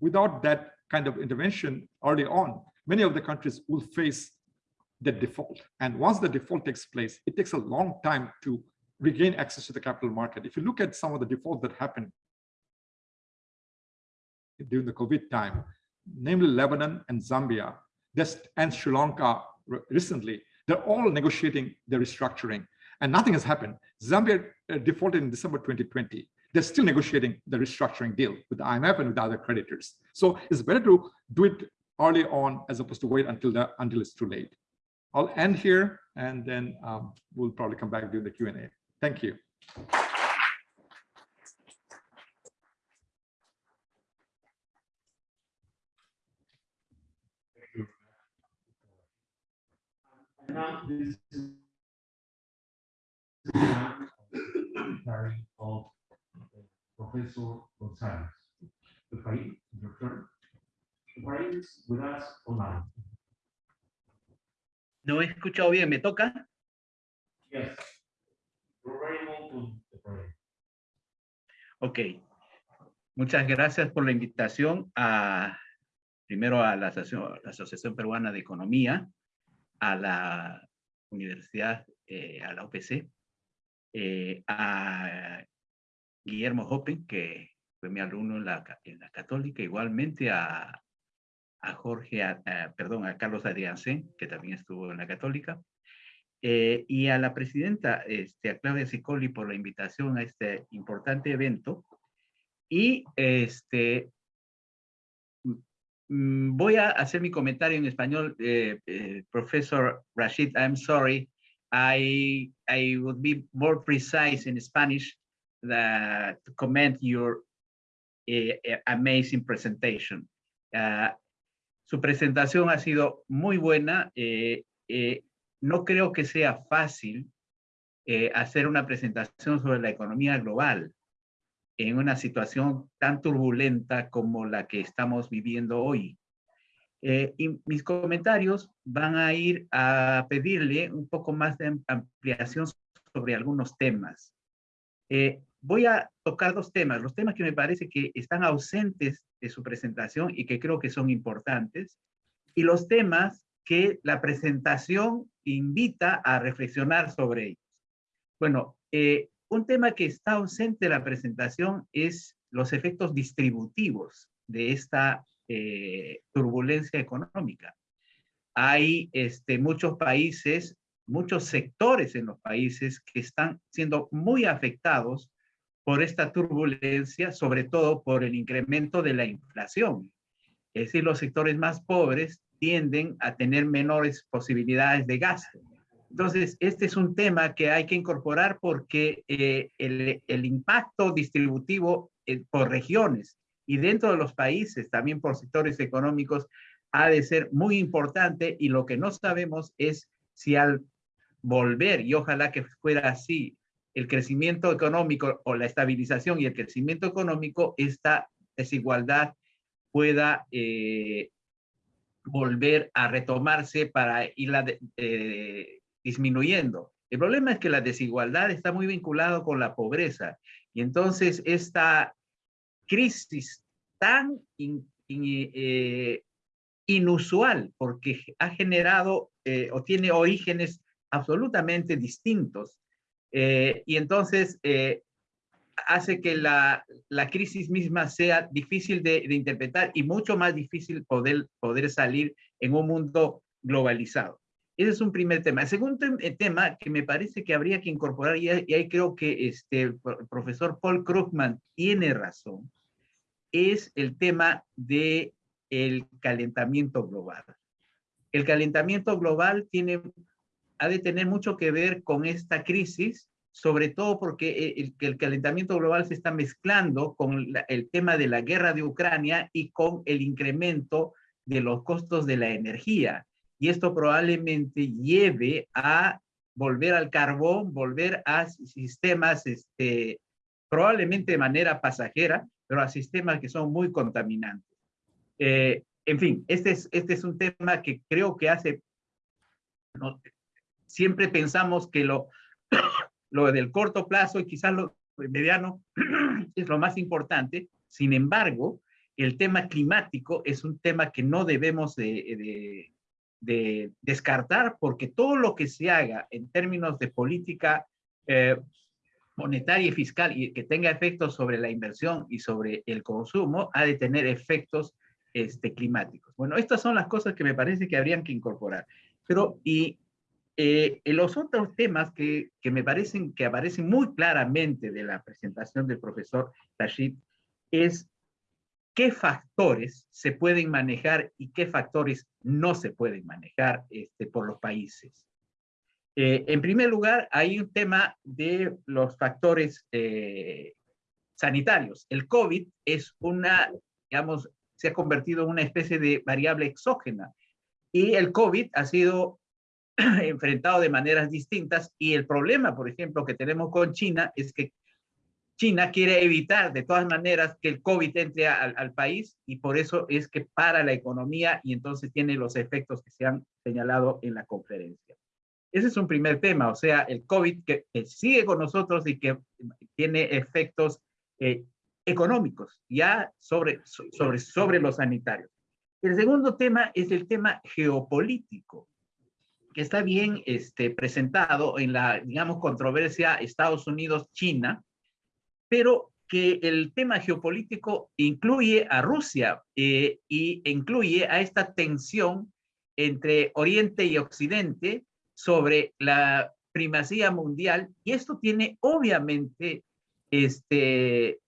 Without that kind of intervention early on, many of the countries will face the default. And once the default takes place, it takes a long time to regain access to the capital market. If you look at some of the defaults that happened during the COVID time, namely Lebanon and Zambia, and Sri Lanka recently, they're all negotiating the restructuring and nothing has happened. Zambia uh, defaulted in December 2020. They're still negotiating the restructuring deal with the IMF and with the other creditors. So it's better to do it early on as opposed to wait until the, until it's too late. I'll end here and then um, we'll probably come back during the Q&A. Thank you. Now, this is of Professor Gonzales. The. The with us online. No he escuchado bien, ¿me toca? Yes. Ok. Muchas gracias por la invitación a, primero a la Asociación, Peruana de Economía, a la Universidad, eh, a la OPC, eh, a Guillermo Hoppen, que fue mi alumno en la, en la Católica, igualmente a, a Jorge, perdón, a Carlos Adriansen, que también estuvo en la Católica, eh, y a la presidenta, este, a Claudia Sicoli, por la invitación a este importante evento. Y este, mm, voy a hacer mi comentario en español, eh, eh, profesor Rashid, I'm sorry, I, I would be more precise in Spanish to comment your amazing presentation. Uh, su presentación ha sido muy buena. Eh, eh, no creo que sea fácil eh, hacer una presentación sobre la economía global. en una situación tan turbulenta como la que estamos viviendo hoy. Y mis comentarios van a ir a pedirle un poco más de ampliación sobre algunos temas. Voy a tocar dos temas, los temas que me parece que están ausentes de su presentación y que creo que son importantes, y los temas que la presentación invita a reflexionar sobre ellos. Bueno, eh, un tema que está ausente de la presentación es los efectos distributivos de esta eh, turbulencia económica. Hay este, muchos países, muchos sectores en los países que están siendo muy afectados por esta turbulencia, sobre todo por el incremento de la inflación. Es decir, los sectores más pobres tienden a tener menores posibilidades de gasto. Entonces, este es un tema que hay que incorporar porque eh, el, impacto distributivo eh, por regiones y dentro de los países, también por sectores económicos, ha de ser muy importante y lo que no sabemos es si al volver, y ojalá que fuera así, el crecimiento económico o la estabilización y el crecimiento económico, esta desigualdad pueda eh, volver a retomarse para irla disminuyendo. El problema es que la desigualdad está muy vinculado con la pobreza y entonces esta crisis tan eh, inusual porque ha generado eh, o tiene orígenes absolutamente distintos y entonces hace que la, la, crisis misma sea difícil de, de, interpretar y mucho más difícil poder, poder salir en un mundo globalizado. Ese es un primer tema. El segundo eh, tema que me parece que habría que incorporar, y ahí creo que este, el profesor Paul Krugman tiene razón, es el tema del el calentamiento global. El calentamiento global tiene, ha de tener mucho que ver con esta crisis sobre todo porque eh, el, el, calentamiento global se está mezclando con la, el tema de la guerra de Ucrania y con el incremento de los costos de la energía. Y esto probablemente lleve a volver al carbón, volver a sistemas, este, probablemente de manera pasajera, pero a sistemas que son muy contaminantes. Eh, en fin, este es, este es un tema que creo que hace, no, siempre pensamos que lo, lo del corto plazo y quizás lo mediano es lo más importante. Sin embargo, el tema climático es un tema que no debemos de, de, de descartar porque todo lo que se haga en términos de política eh, monetaria y fiscal y que tenga efectos sobre la inversión y sobre el consumo ha de tener efectos este, climáticos. Bueno, estas son las cosas que me parece que habrían que incorporar. Pero, y eh, en los otros temas que, me parecen que aparecen muy claramente de la presentación del profesor Rashid es qué factores se pueden manejar y qué factores no se pueden manejar este, por los países. Eh, en primer lugar, hay un tema de los factores eh, sanitarios. El COVID es una, digamos, se ha convertido en una especie de variable exógena y el COVID ha sido enfrentado de maneras distintas y el problema, por ejemplo, que tenemos con China es que China quiere evitar de todas maneras que el COVID entre al, país y por eso es que para la economía y entonces tiene los efectos que se han señalado en la conferencia. Ese es un primer tema, o sea, el COVID que, que sigue con nosotros y que tiene efectos eh, económicos ya sobre, sobre, sobre los sanitarios. El segundo tema es el tema geopolítico que está bien este, presentado en la, digamos, controversia Estados Unidos-China, pero que el tema geopolítico incluye a Rusia eh, y incluye a esta tensión entre Oriente y Occidente sobre la primacía mundial, y esto tiene obviamente este,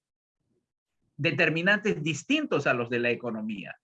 determinantes distintos a los de la economía.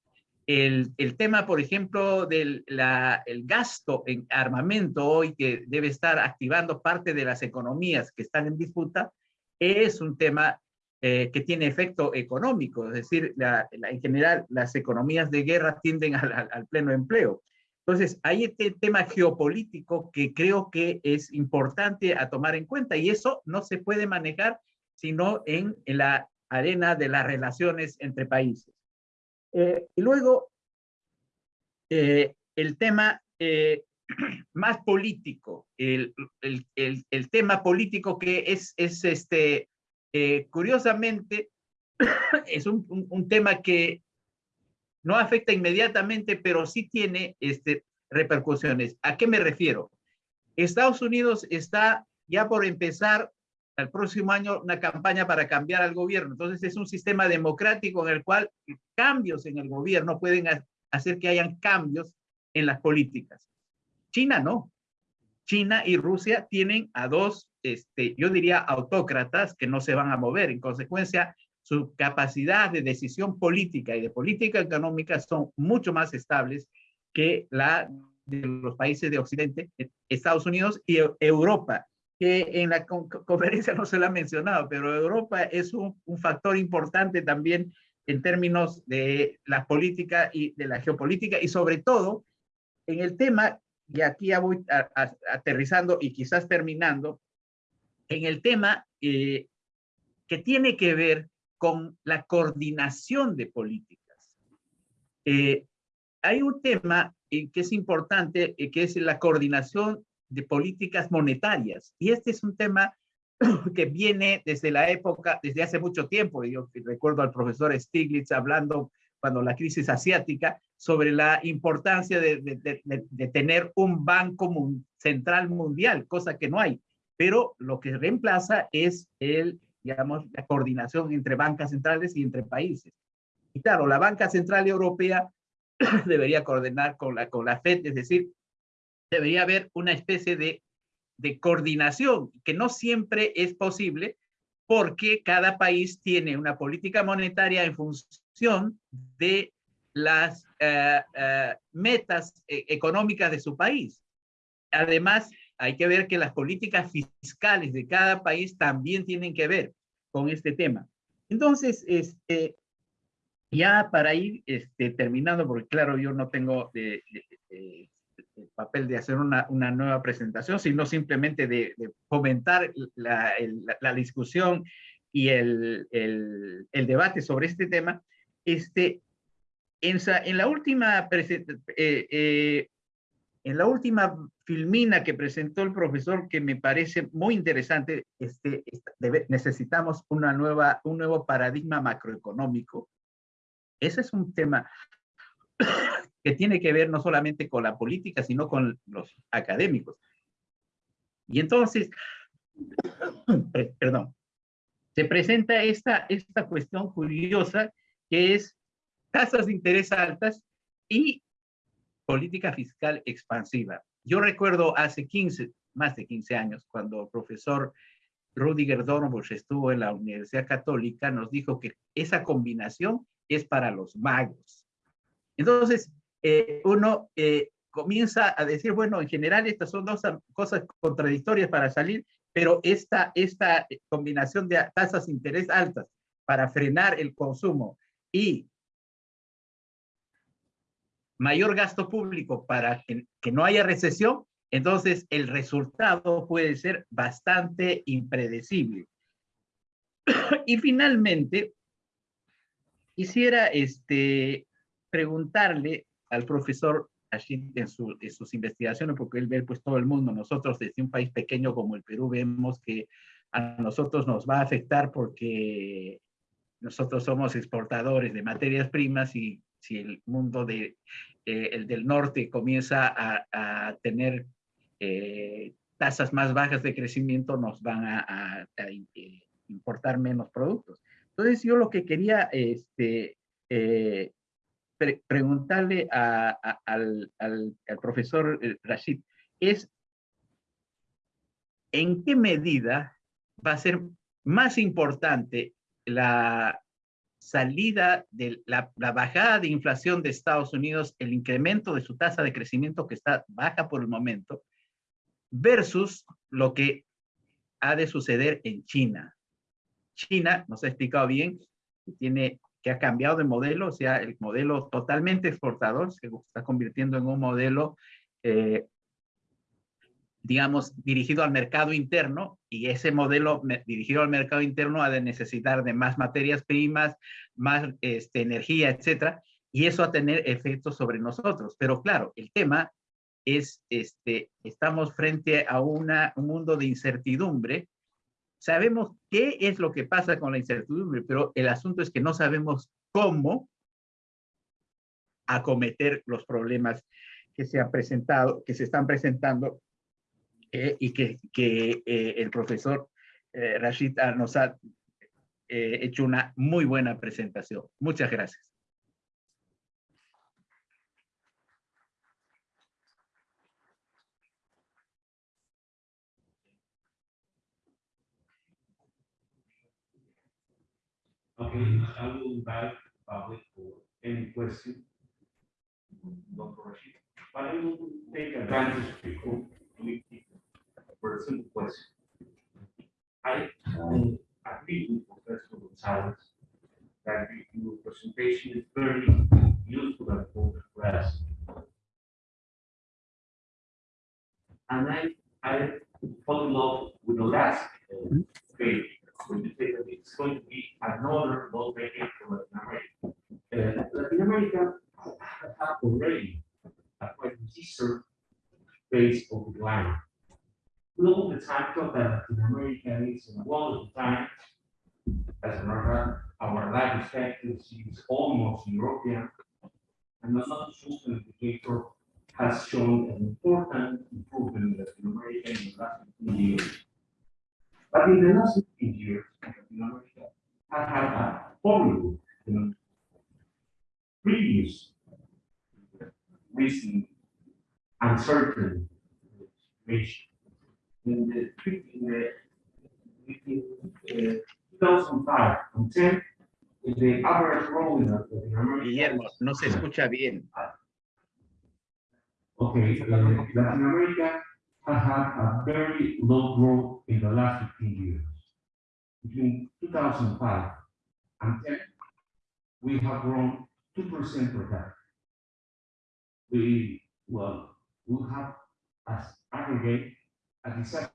El, tema, por ejemplo, del el gasto en armamento hoy que debe estar activando parte de las economías que están en disputa, es un tema eh, que tiene efecto económico, es decir, en general las economías de guerra tienden al, pleno empleo. Entonces, hay este tema geopolítico que creo que es importante a tomar en cuenta y eso no se puede manejar sino en la arena de las relaciones entre países. Eh, y luego, eh, el tema eh, más político, el, el, el, tema político que es, es este, curiosamente, es un, un, un, tema que no afecta inmediatamente, pero sí tiene este, repercusiones. ¿A qué me refiero? Estados Unidos está ya por empezar el próximo año una campaña para cambiar al gobierno. Entonces es un sistema democrático en el cual cambios en el gobierno pueden hacer que hayan cambios en las políticas. China no. China y Rusia tienen a dos, este, yo diría, autócratas que no se van a mover. En consecuencia, su capacidad de decisión política y de política económica son mucho más estables que la de los países de Occidente, Estados Unidos y Europa, que en la conferencia no se lo ha mencionado, pero Europa es un, un factor importante también en términos de la política y de la geopolítica y sobre todo en el tema, y aquí ya voy a, a, aterrizando y quizás terminando, en el tema eh, que tiene que ver con la coordinación de políticas. Eh, hay un tema que es importante, eh, que es la coordinación de políticas monetarias. Y este es un tema que viene desde la época, desde hace mucho tiempo. Yo recuerdo al profesor Stiglitz hablando cuando la crisis asiática sobre la importancia de, de, tener un banco central mundial, cosa que no hay. Pero lo que reemplaza es el digamos, la coordinación entre bancas centrales y entre países. Y claro, la banca central europea debería coordinar con la, con la FED, es decir, debería haber una especie de, de coordinación que no siempre es posible porque cada país tiene una política monetaria en función de las uh, uh, metas eh, económicas de su país. Además, hay que ver que las políticas fiscales de cada país también tienen que ver con este tema. Entonces, este, ya para ir este, terminando, porque claro, yo no tengo de, el papel de hacer una, una, nueva presentación, sino simplemente de, fomentar la, la, discusión y el, el, debate sobre este tema, este, en, en la última eh, eh, en la última filmina que presentó el profesor, que me parece muy interesante, este, necesitamos una nueva, un nuevo paradigma macroeconómico. Ese es un tema que tiene que ver no solamente con la política, sino con los académicos. Y entonces, perdón, se presenta esta, esta cuestión curiosa que es tasas de interés altas y política fiscal expansiva. Yo recuerdo hace 15, más de 15 años, cuando el profesor Rudiger Dornbusch estuvo en la Universidad Católica, nos dijo que esa combinación es para los magos. Entonces, eh, uno eh, comienza a decir, bueno, en general estas son dos cosas contradictorias para salir, pero esta, esta combinación de tasas de interés altas para frenar el consumo y mayor gasto público para que, que no haya recesión, entonces el resultado puede ser bastante impredecible. y finalmente, quisiera este, preguntarle al profesor Ashid en, su, en, sus investigaciones, porque él ve pues todo el mundo, nosotros desde un país pequeño como el Perú vemos que a nosotros nos va a afectar porque nosotros somos exportadores de materias primas y si el mundo de, eh, el del norte comienza a, a tener eh, tasas más bajas de crecimiento, nos van a, a, a, eh, importar menos productos. Entonces yo lo que quería este, eh, pre preguntarle al, profesor eh, Rashid es en qué medida va a ser más importante la salida de la, la, bajada de inflación de Estados Unidos, el incremento de su tasa de crecimiento que está baja por el momento, versus lo que ha de suceder en China. China, nos ha explicado bien, tiene, que ha cambiado de modelo, o sea, el modelo totalmente exportador se está convirtiendo en un modelo eh, digamos, dirigido al mercado interno y ese modelo dirigido al mercado interno ha de necesitar de más materias primas, más este, energía, etcétera, y eso va a tener efectos sobre nosotros. Pero claro, el tema es, este, estamos frente a una, un mundo de incertidumbre. Sabemos qué es lo que pasa con la incertidumbre, pero el asunto es que no sabemos cómo acometer los problemas que se han presentado, que se están presentando eh, y que, eh, el profesor eh, Rashid nos ha eh, hecho una muy buena presentación. Muchas gracias. Okay, I will invite the public for any question. Dr. Rashid, but I will take advantage before we keep for a simple question. I um, agree with Professor Gonzales that your presentation is very useful and for the class. And I, I fall in love with the last uh, page that it's going to be another low decade for Latin America. Uh, Latin America have already a quite deserved phase of decline. Global time that Latin America is in one of the times, as a matter, our life expectancy is almost European. And another social indicator has shown an important improvement in Latin America in the last 15 years. But in the last 15 years, Latin America has had a horrible, you know, previous recent uncertain situation. In the, in the, between, uh, 2005 and 10, the average growth in Latin America. Guillermo, no se escucha bien. Okay, uh, Latin America has had a very low growth in the last 15 years. Between 2005 and 10, we have grown 2% per capita. We, well, we have as aggregate a disaster.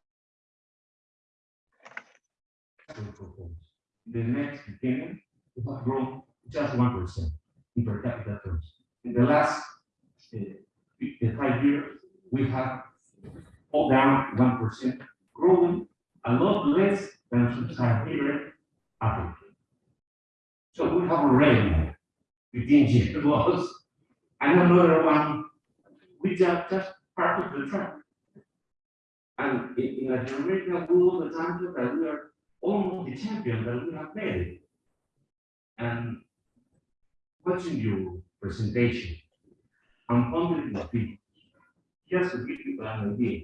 The next decade, we have grown just 1% in per capita terms. In the last uh, five years, we have all down one percent, growing a lot less than sub-Saharan Africa. So we have already fifteen years loss, and another one, which are just part of the track. And in, in Latin America, we all the time that we are almost the champion that we have made. And watching your presentation, I'm wondering the figures. Just to give you an idea.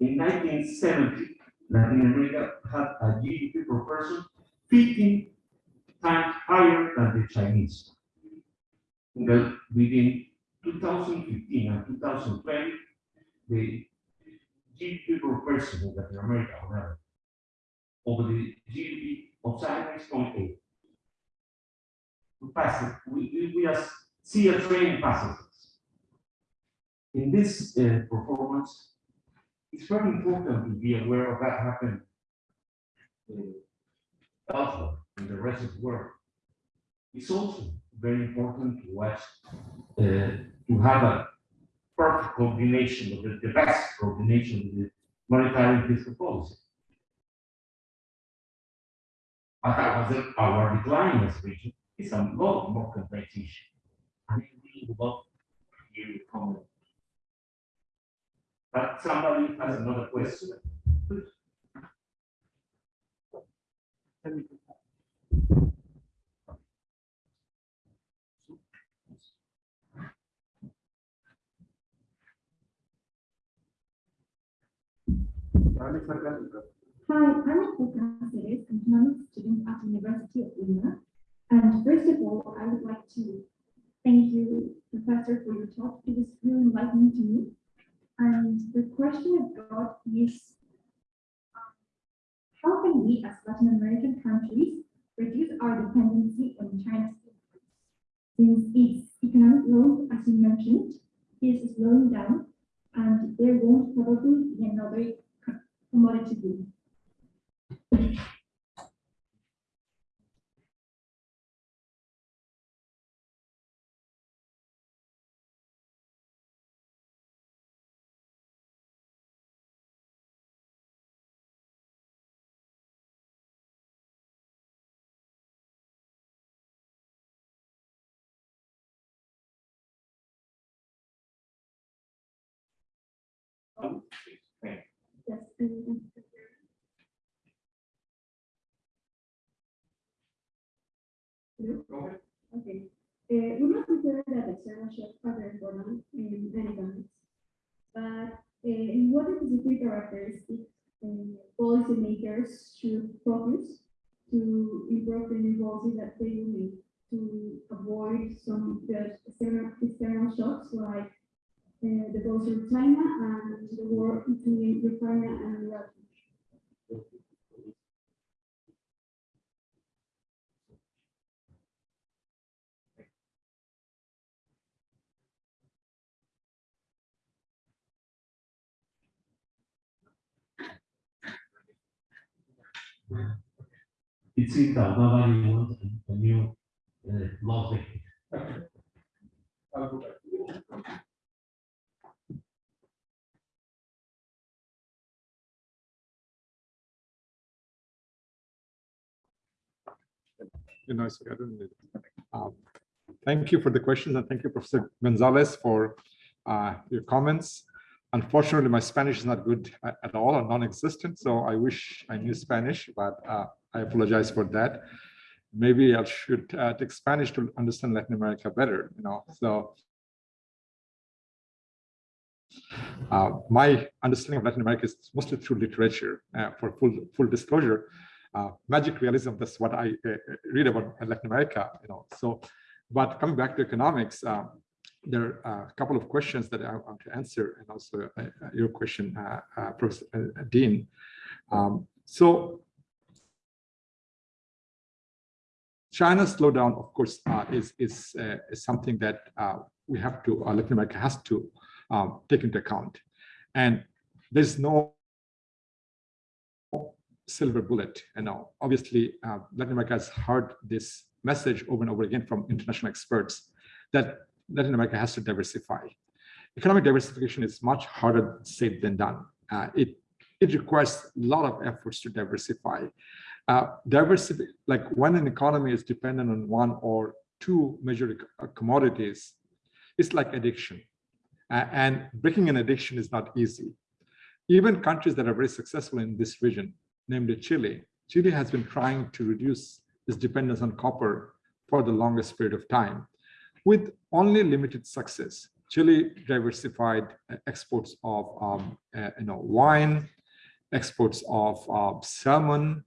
In nineteen seventy, Latin America had a GDP per person fifteen times higher than the Chinese. In the- within two thousand fifteen and two thousand twenty, the GDP per person in Latin America, over the GDP of China is 0.8. We pass it, we, we, see a train passes us in this uh, performance, it's very important to be aware of that happening uh, elsewhere in the rest of the world. It's also very important to watch, uh, to have a perfect coordination of the, the best coordination of the monetary and fiscal policy. But was our decline as region. It's a lot more complex issue. And we would love to hear comment. But somebody has another question. Hi, I'm Caceres, an economics student at the University of Lima. And first of all, I would like to thank you, Professor, for your talk. It was really enlightening to me. And the question I've got is, um, how can we as Latin American countries reduce our dependency on China's imports? Since its economic growth, as you mentioned, is slowing down, and there won't probably be another co- commodity boom. Hello? Okay. Uh, we must consider that external shocks are very important in economics. But uh, in what are the specific characteristics uh, policymakers should focus to improve the new policy that they will make to avoid some external, external shocks like uh, the closure of China and the war between Ukraine and Russia. It seems that nobody wants a- a new uh, law. You know, so I don't need it. Um, Thank you for the questions and thank you, Professor Gonzales, for uh, your comments. Unfortunately, my Spanish is not good at all or non-existent, so I wish I knew Spanish, but uh, I apologize for that. Maybe I should uh, take Spanish to understand Latin America better, you know, so. Uh, My understanding of Latin America is mostly through literature, uh, for full, full disclosure uh, magic realism. That's what I uh, read about Latin America, you know. So, but coming back to economics, uh, there are a couple of questions that I want to answer, and also uh, uh, your question, uh, uh, Professor uh, Dean. Um, so, China's slowdown, of course, uh, is is, uh, is something that uh, we have to uh, Latin America has to um, take into account, and there's no silver bullet. And now, obviously, uh, Latin America has heard this message over and over again from international experts that Latin America has to diversify. Economic diversification is much harder said than done. Uh, it it requires a lot of efforts to diversify. Uh, diversity, like when an economy is dependent on one or two major uh, commodities, it's like addiction. Uh, and breaking an addiction is not easy. Even countries that are very successful in this region, namely Chile. Chile has been trying to reduce its dependence on copper for the longest period of time with only limited success. Chile diversified uh, exports of um, uh, you know, wine, exports of uh, salmon,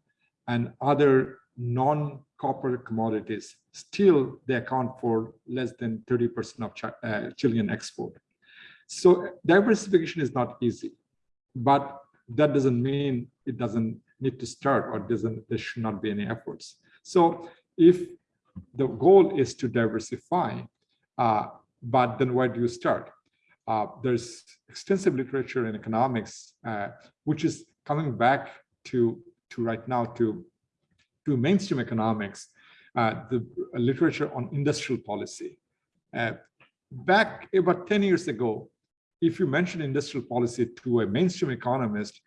and other non-copper commodities. Still, they account for less than 30% of Chi uh, Chilean export. So diversification is not easy, but that doesn't mean it doesn't need to start or doesn't there should not be any efforts. So if the goal is to diversify, uh, but then where do you start? Uh, there's extensive literature in economics, uh, which is coming back to, to right now to, to mainstream economics, uh, the literature on industrial policy. Uh, back about 10 years ago, if you mentioned industrial policy to a mainstream economist,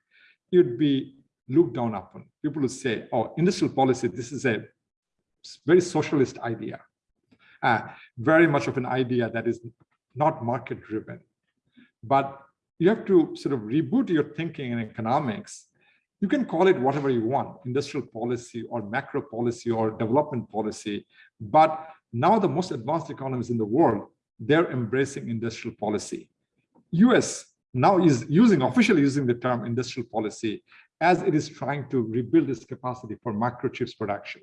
you'd be looked down upon. People would say, oh, industrial policy, this is a very socialist idea. Uh, very much of an idea that is not market driven. But you have to sort of reboot your thinking in economics. You can call it whatever you want, industrial policy or macro policy or development policy. But now the most advanced economies in the world, they're embracing industrial policy. US now is using, officially using the term industrial policy as it is trying to rebuild its capacity for microchips production.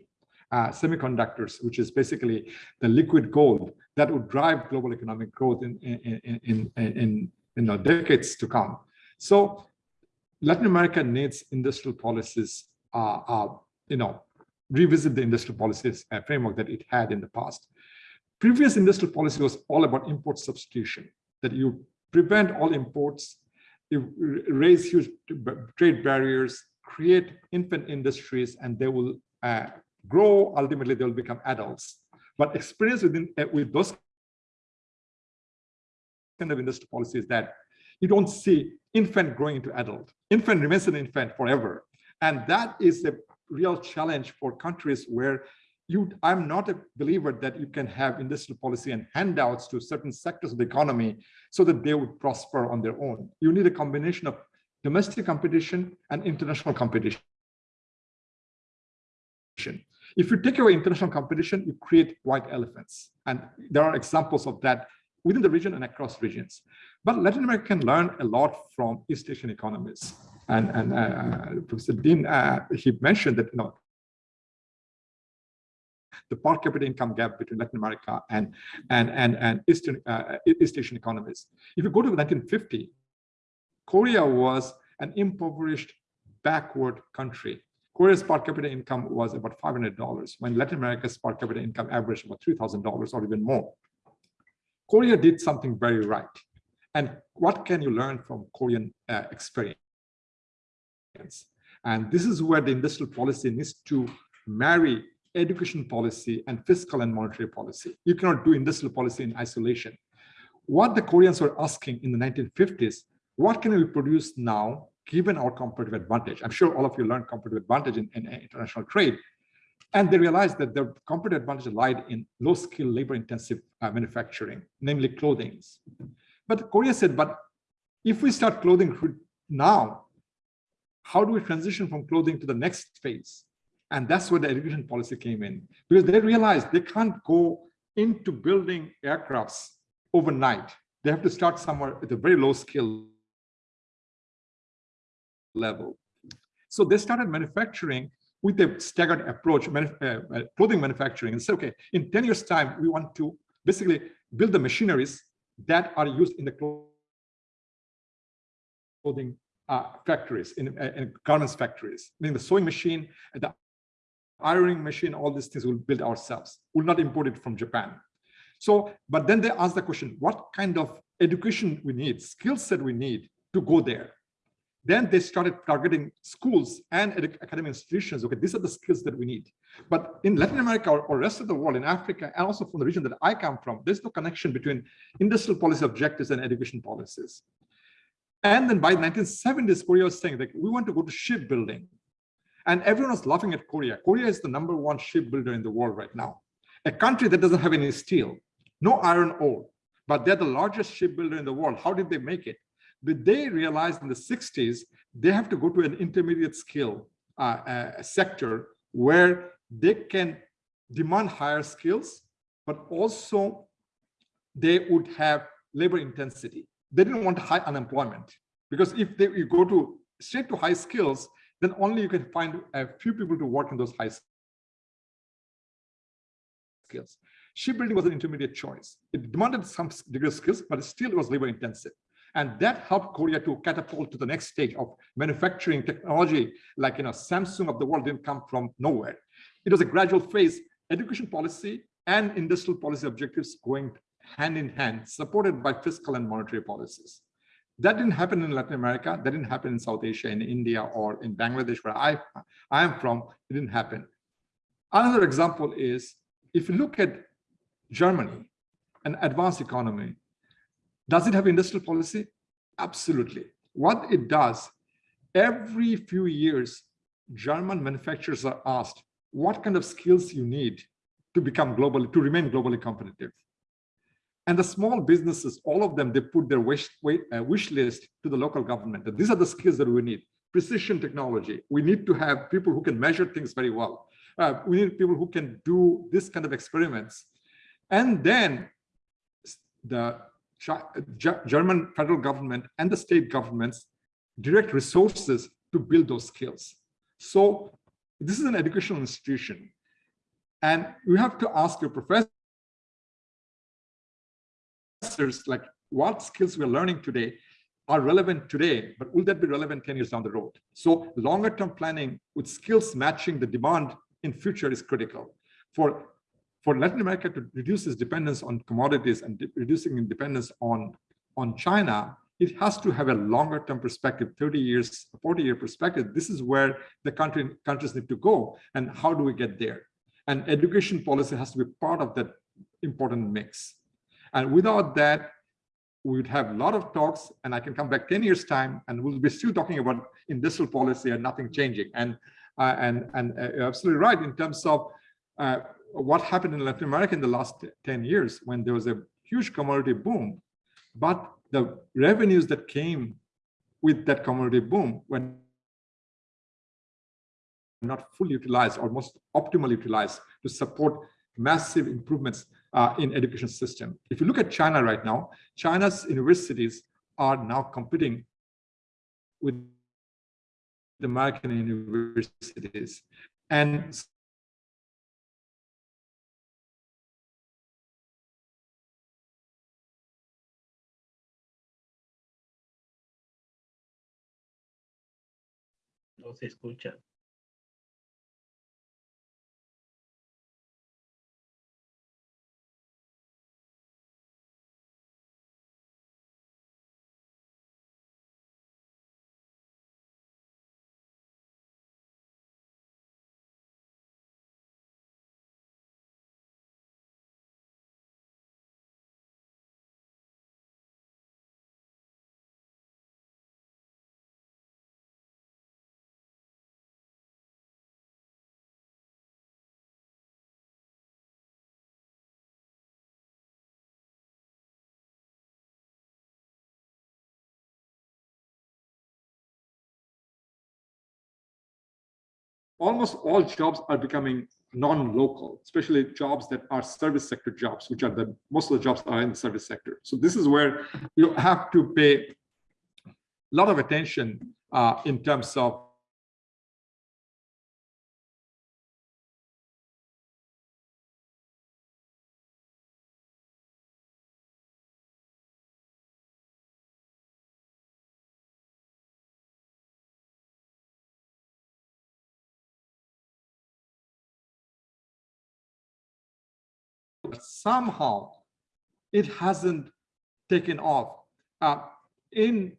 Uh, semiconductors, which is basically the liquid gold that would drive global economic growth in, in, in, in, in, decades to come. So Latin America needs industrial policies, uh, uh, you know, revisit the industrial policies uh, framework that it had in the past. Previous industrial policy was all about import substitution, that you prevent all imports, raise huge trade barriers, create infant industries, and they will uh, grow. Ultimately, they will become adults. But experience within uh, with those kind of industry policies that you don't see infant growing into adult. Infant remains an infant forever. And that is a real challenge for countries where you, I'm not a believer that you can have industrial policy and handouts to certain sectors of the economy so that they would prosper on their own. You need a combination of domestic competition and international competition. If you take away international competition, you create white elephants. And there are examples of that within the region and across regions. But Latin America can learn a lot from East Asian economies. And, and uh, Professor Dean, uh, he mentioned that, you know, the per capita income gap between Latin America and and and and Eastern uh, East Asian economies. If you go to 1950, Korea was an impoverished, backward country. Korea's per capita income was about $500, when Latin America's per capita income averaged about $3,000 or even more. Korea did something very right. And what can you learn from Korean uh, experience? And this is where the industrial policy needs to marry education policy and fiscal and monetary policy. You cannot do industrial policy in isolation. What the Koreans were asking in the 1950s, what can we produce now given our competitive advantage? I'm sure all of you learned competitive advantage in, in international trade. And they realized that their competitive advantage lied in low-skill, labor-intensive uh, manufacturing, namely clothing. But Korea said, but if we start clothing now, how do we transition from clothing to the next phase? And that's where the education policy came in, because they realized they can't go into building aircrafts overnight. They have to start somewhere at a very low skill level. So they started manufacturing with a staggered approach, uh, uh, clothing manufacturing, and say, okay, in 10 years time, we want to basically build the machineries that are used in the clothing uh, factories, in, uh, in garments factories, meaning the sewing machine, the ironing machine, all these things we'll build ourselves. We'll not import it from Japan. So, but then they ask the question, what kind of education we need, skill set we need to go there? Then they started targeting schools and academic institutions. Okay, these are the skills that we need. But in Latin America or, or rest of the world, in Africa, and also from the region that I come from, there's no connection between industrial policy objectives and education policies. And then by 1970s, Korea was saying that we want to go to shipbuilding. And everyone was laughing at Korea. Korea is the number one shipbuilder in the world right now. A country that doesn't have any steel, no iron ore, but they're the largest shipbuilder in the world. How did they make it? But they realized in the 60s, they have to go to an intermediate skill uh, uh, sector where they can demand higher skills, but also they would have labor intensity. They didn't want high unemployment because if they, you go to straight to high skills, then only you can find a few people to work in those high skills. Shipbuilding was an intermediate choice. It demanded some degree of skills, but still it was labor intensive. And that helped Korea to catapult to the next stage of manufacturing technology, like you know, Samsung of the world didn't come from nowhere. It was a gradual phase, education policy and industrial policy objectives going hand in hand, supported by fiscal and monetary policies. That didn't happen in Latin America. That didn't happen in South Asia, in India, or in Bangladesh, where I, I am from. It didn't happen. Another example is, if you look at Germany, an advanced economy, does it have industrial policy? Absolutely. What it does, every few years, German manufacturers are asked what kind of skills you need to become globally, to remain globally competitive. And the small businesses, all of them, they put their wish, uh, wish list to the local government. And these are the skills that we need. Precision technology. We need to have people who can measure things very well. Uh, we need people who can do this kind of experiments. And then the German federal government and the state governments direct resources to build those skills. So this is an educational institution. And you have to ask your professors like what skills we're learning today are relevant today, but will that be relevant 10 years down the road? So longer term planning with skills matching the demand in future is critical. For for Latin America to reduce its dependence on commodities and reducing dependence on on China, it has to have a longer term perspective, 30 years, 40 year perspective. This is where the country countries need to go. And how do we get there? And education policy has to be part of that important mix. And without that, we would have a lot of talks and I can come back 10 years time and we'll be still talking about industrial policy and nothing changing. And, uh, and, and uh, absolutely right in terms of uh, what happened in Latin America in the last 10 years when there was a huge commodity boom, but the revenues that came with that commodity boom were not fully utilized or most optimally utilized to support massive improvements uh, in education system. If you look at China right now, China's universities are now competing with the American universities. And No se escucha. Almost all jobs are becoming non-local, especially jobs that are service sector jobs, which are the most of the jobs are in the service sector. So this is where you have to pay a lot of attention uh, in terms of somehow it hasn't taken off. Uh, in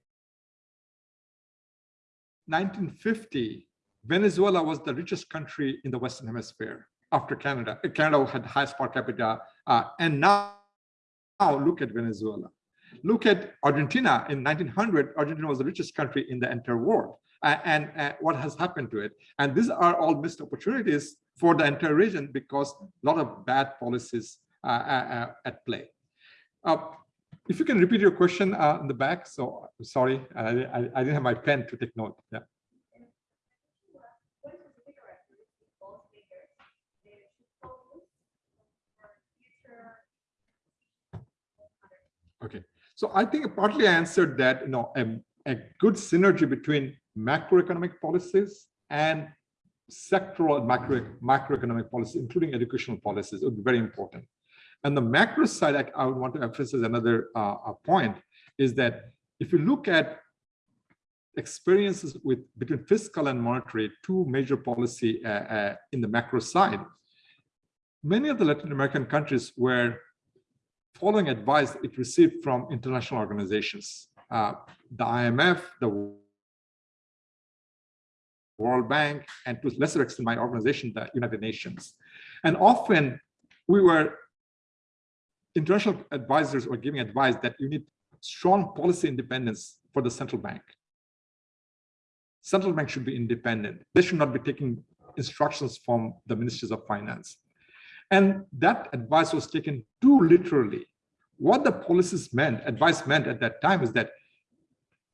1950, Venezuela was the richest country in the Western Hemisphere after Canada. Uh, Canada had the highest per capita. Uh, and now, now look at Venezuela. Look at Argentina in 1900, Argentina was the richest country in the entire world. Uh, and uh, what has happened to it. And these are all missed opportunities for the entire region because a lot of bad policies Uh, uh, uh, at play. if you can repeat your question in the back, so sorry, I, I, I didn't have my pen to take note. Yeah. Okay, so I think partly I answered that, you know, a, a good synergy between macroeconomic policies and sectoral macro, macroeconomic policies, including educational policies, would be very important. And the macro side, I, I would want to emphasize another uh, point is that if you look at experiences with between fiscal and monetary, two major policy uh, uh, in the macro side, many of the Latin American countries were following advice it received from international organizations, uh, the IMF, the World Bank, and to a lesser extent, my organization, the United Nations. And often we were, international advisors were giving advice that you need strong policy independence for the central bank. Central bank should be independent. They should not be taking instructions from the ministries of finance. And that advice was taken too literally. What the policies meant, advice meant at that time is that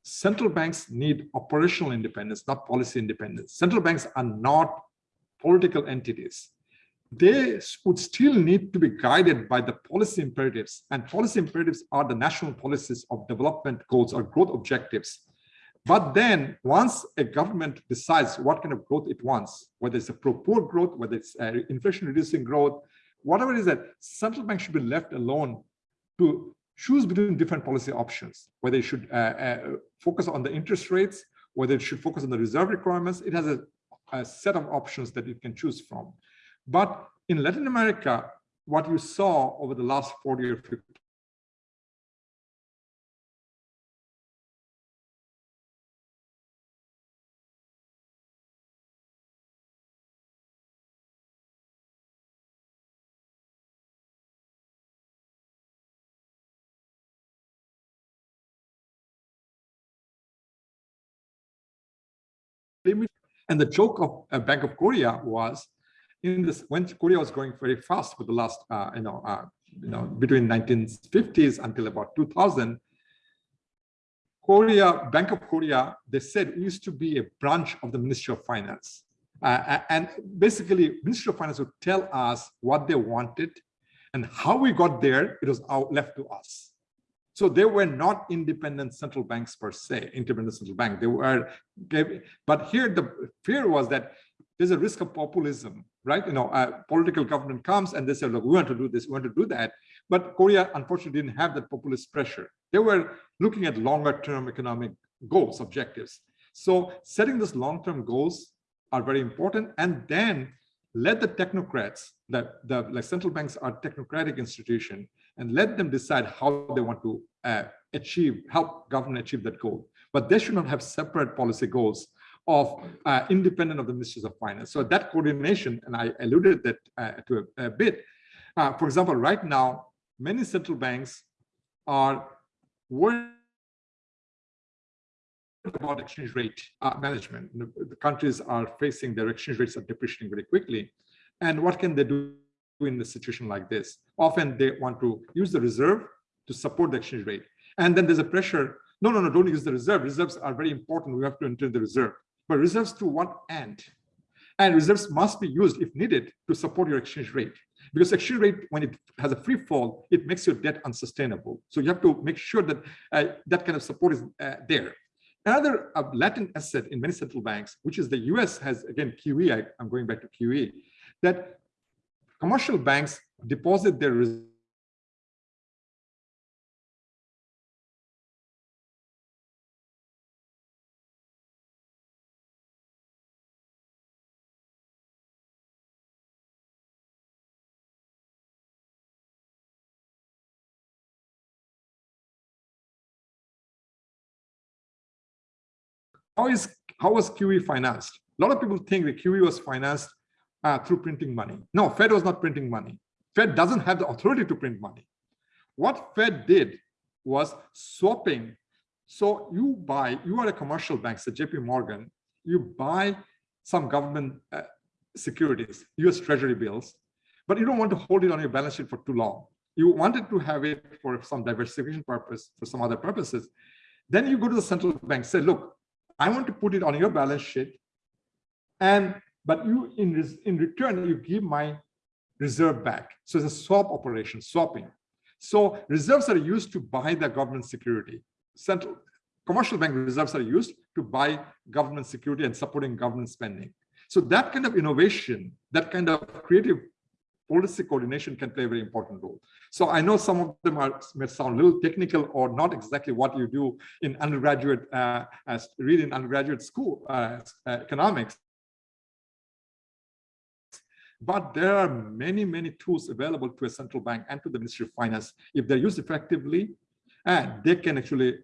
central banks need operational independence, not policy independence. Central banks are not political entities. They would still need to be guided by the policy imperatives and policy imperatives are the national policies of development goals or growth objectives. But then once a government decides what kind of growth it wants, whether it's a pro-poor growth, whether it's inflation reducing growth, whatever it is that central bank should be left alone to choose between different policy options, whether it should uh, uh, focus on the interest rates, whether it should focus on the reserve requirements. It has a, a set of options that it can choose from. But in Latin America, what you saw over the last 40 or 50 And the joke of uh, Bank of Korea was in this when Korea was growing very fast for the last, uh, you know, uh, you know, between 1950s until about 2000, Korea, Bank of Korea, they said used to be a branch of the Ministry of Finance. Uh, and basically, Ministry of Finance would tell us what they wanted and how we got there, it was out, left to us. So they were not independent central banks per se, independent central bank. They were, but here the fear was that there's a risk of populism, right? You know, a political government comes and they say, look, we want to do this, we want to do that. But Korea, unfortunately, didn't have that populist pressure. They were looking at longer term economic goals, objectives. So setting those long-term goals are very important. And then let the technocrats, that the like central banks are technocratic institution, and let them decide how they want to uh, achieve, help government achieve that goal. But they should not have separate policy goals of uh, independent of the ministries of finance. So that coordination, and I alluded that uh, to a, a bit. Uh, for example, right now, many central banks are worried about exchange rate uh, management. The, the, countries are facing their exchange rates are depreciating very quickly. And what can they do in a situation like this? Often they want to use the reserve to support the exchange rate. And then there's a pressure, no, no, no, don't use the reserve. Reserves are very important. We have to enter the reserve. But reserves to what end? And reserves must be used if needed to support your exchange rate. Because exchange rate, when it has a free fall, it makes your debt unsustainable. So you have to make sure that uh, that kind of support is uh, there. Another uh, latent asset in many central banks, which is the US has, again, QE, I, am going back to QE, that commercial banks deposit their how is how was QE financed? A lot of people think that QE was financed uh, through printing money. No, Fed was not printing money. Fed doesn't have the authority to print money. What Fed did was swapping. So you buy, you are a commercial bank, so JP Morgan, you buy some government uh, securities, US treasury bills, but you don't want to hold it on your balance sheet for too long. You wanted to have it for some diversification purpose, for some other purposes. Then you go to the central bank, say, look, I want to put it on your balance sheet. And but you in, in return, you give my reserve back. So it's a swap operation, swapping. So reserves are used to buy the government security. Central commercial bank reserves are used to buy government security and supporting government spending. So that kind of innovation, that kind of creative policy coordination can play a very important role. So I know some of them are may sound a little technical or not exactly what you do in undergraduate, uh, as read in undergraduate school uh, uh, economics. But there are many, many tools available to a central bank and to the Ministry of Finance. If they're used effectively, and they can actually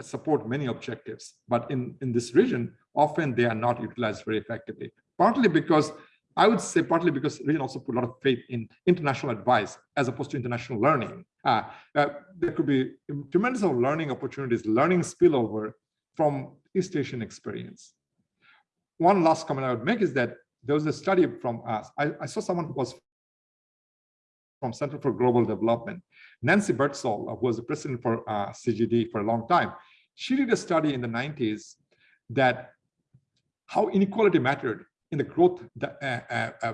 support many objectives. But in, in this region, often they are not utilized very effectively, partly because I would say partly because region also put a lot of faith in international advice as opposed to international learning. Uh, uh, there could be tremendous of learning opportunities, learning spillover from East Asian experience. One last comment I would make is that there was a study from us. I, I saw someone who was from Center for Global Development, Nancy Birdsall, who was the president for uh, CGD for a long time. She did a study in the 90s that how inequality mattered in the growth uh, uh, uh,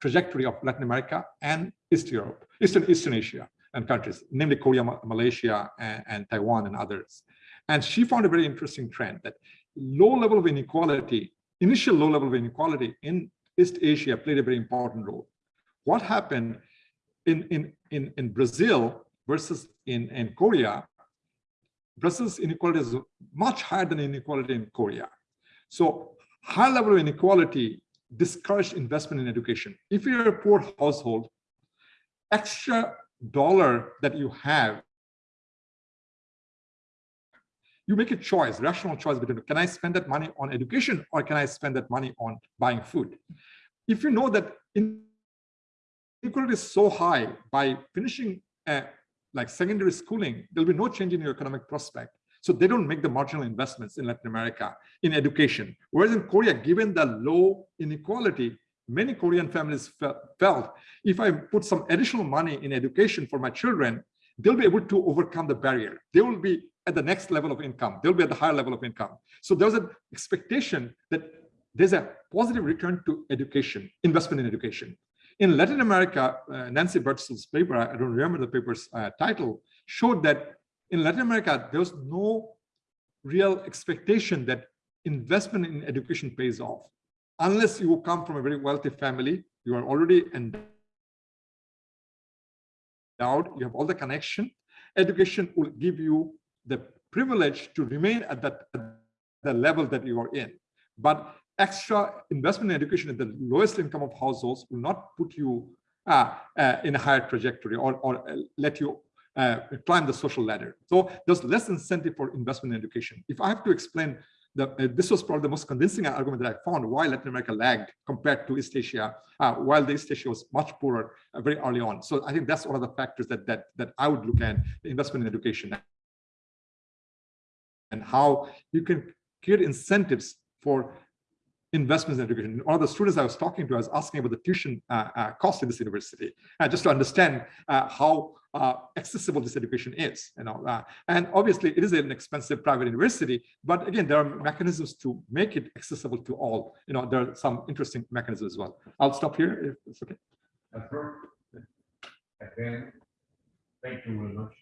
trajectory of Latin America and East Europe, Eastern Eastern Asia and countries, namely Korea, Malaysia, and, and Taiwan and others. And she found a very interesting trend that low level of inequality, initial low level of inequality in East Asia played a very important role. What happened in, in, in, in Brazil versus in, in Korea, Brazil's inequality is much higher than inequality in Korea. So high level of inequality discourage investment in education. If you're a poor household, extra dollar that you have, you make a choice, rational choice between can I spend that money on education or can I spend that money on buying food? If you know that inequality is so high by finishing uh, like secondary schooling, there'll be no change in your economic prospect. So they don't make the marginal investments in Latin America in education. Whereas in Korea, given the low inequality, many Korean families felt if I put some additional money in education for my children, they'll be able to overcome the barrier. They will be at the next level of income. They'll be at the higher level of income. So there's an expectation that there's a positive return to education, investment in education. In Latin America, uh, Nancy Birdsall's paper, I don't remember the paper's uh, title, showed that in Latin America, there was no real expectation that investment in education pays off. Unless you come from a very wealthy family, you are already endowed, you have all the connection. Education will give you the privilege to remain at that at the level that you are in. But extra investment in education at the lowest income of households will not put you uh, uh, in a higher trajectory or, or uh, let you uh, climb the social ladder. So there's less incentive for investment in education. If I have to explain the, uh, this was probably the most convincing argument that I found why Latin America lagged compared to East Asia, uh, while the East Asia was much poorer uh, very early on. So I think that's one of the factors that that that I would look at the investment in education and how you can create incentives for investments in education. One of the students I was talking to, I was asking about the tuition uh, uh, cost in this university, uh, just to understand uh, how uh, accessible this education is. You know, uh, and obviously it is an expensive private university, but again, there are mechanisms to make it accessible to all. You know, there are some interesting mechanisms as well. I'll stop here if it's okay. Thank you very much.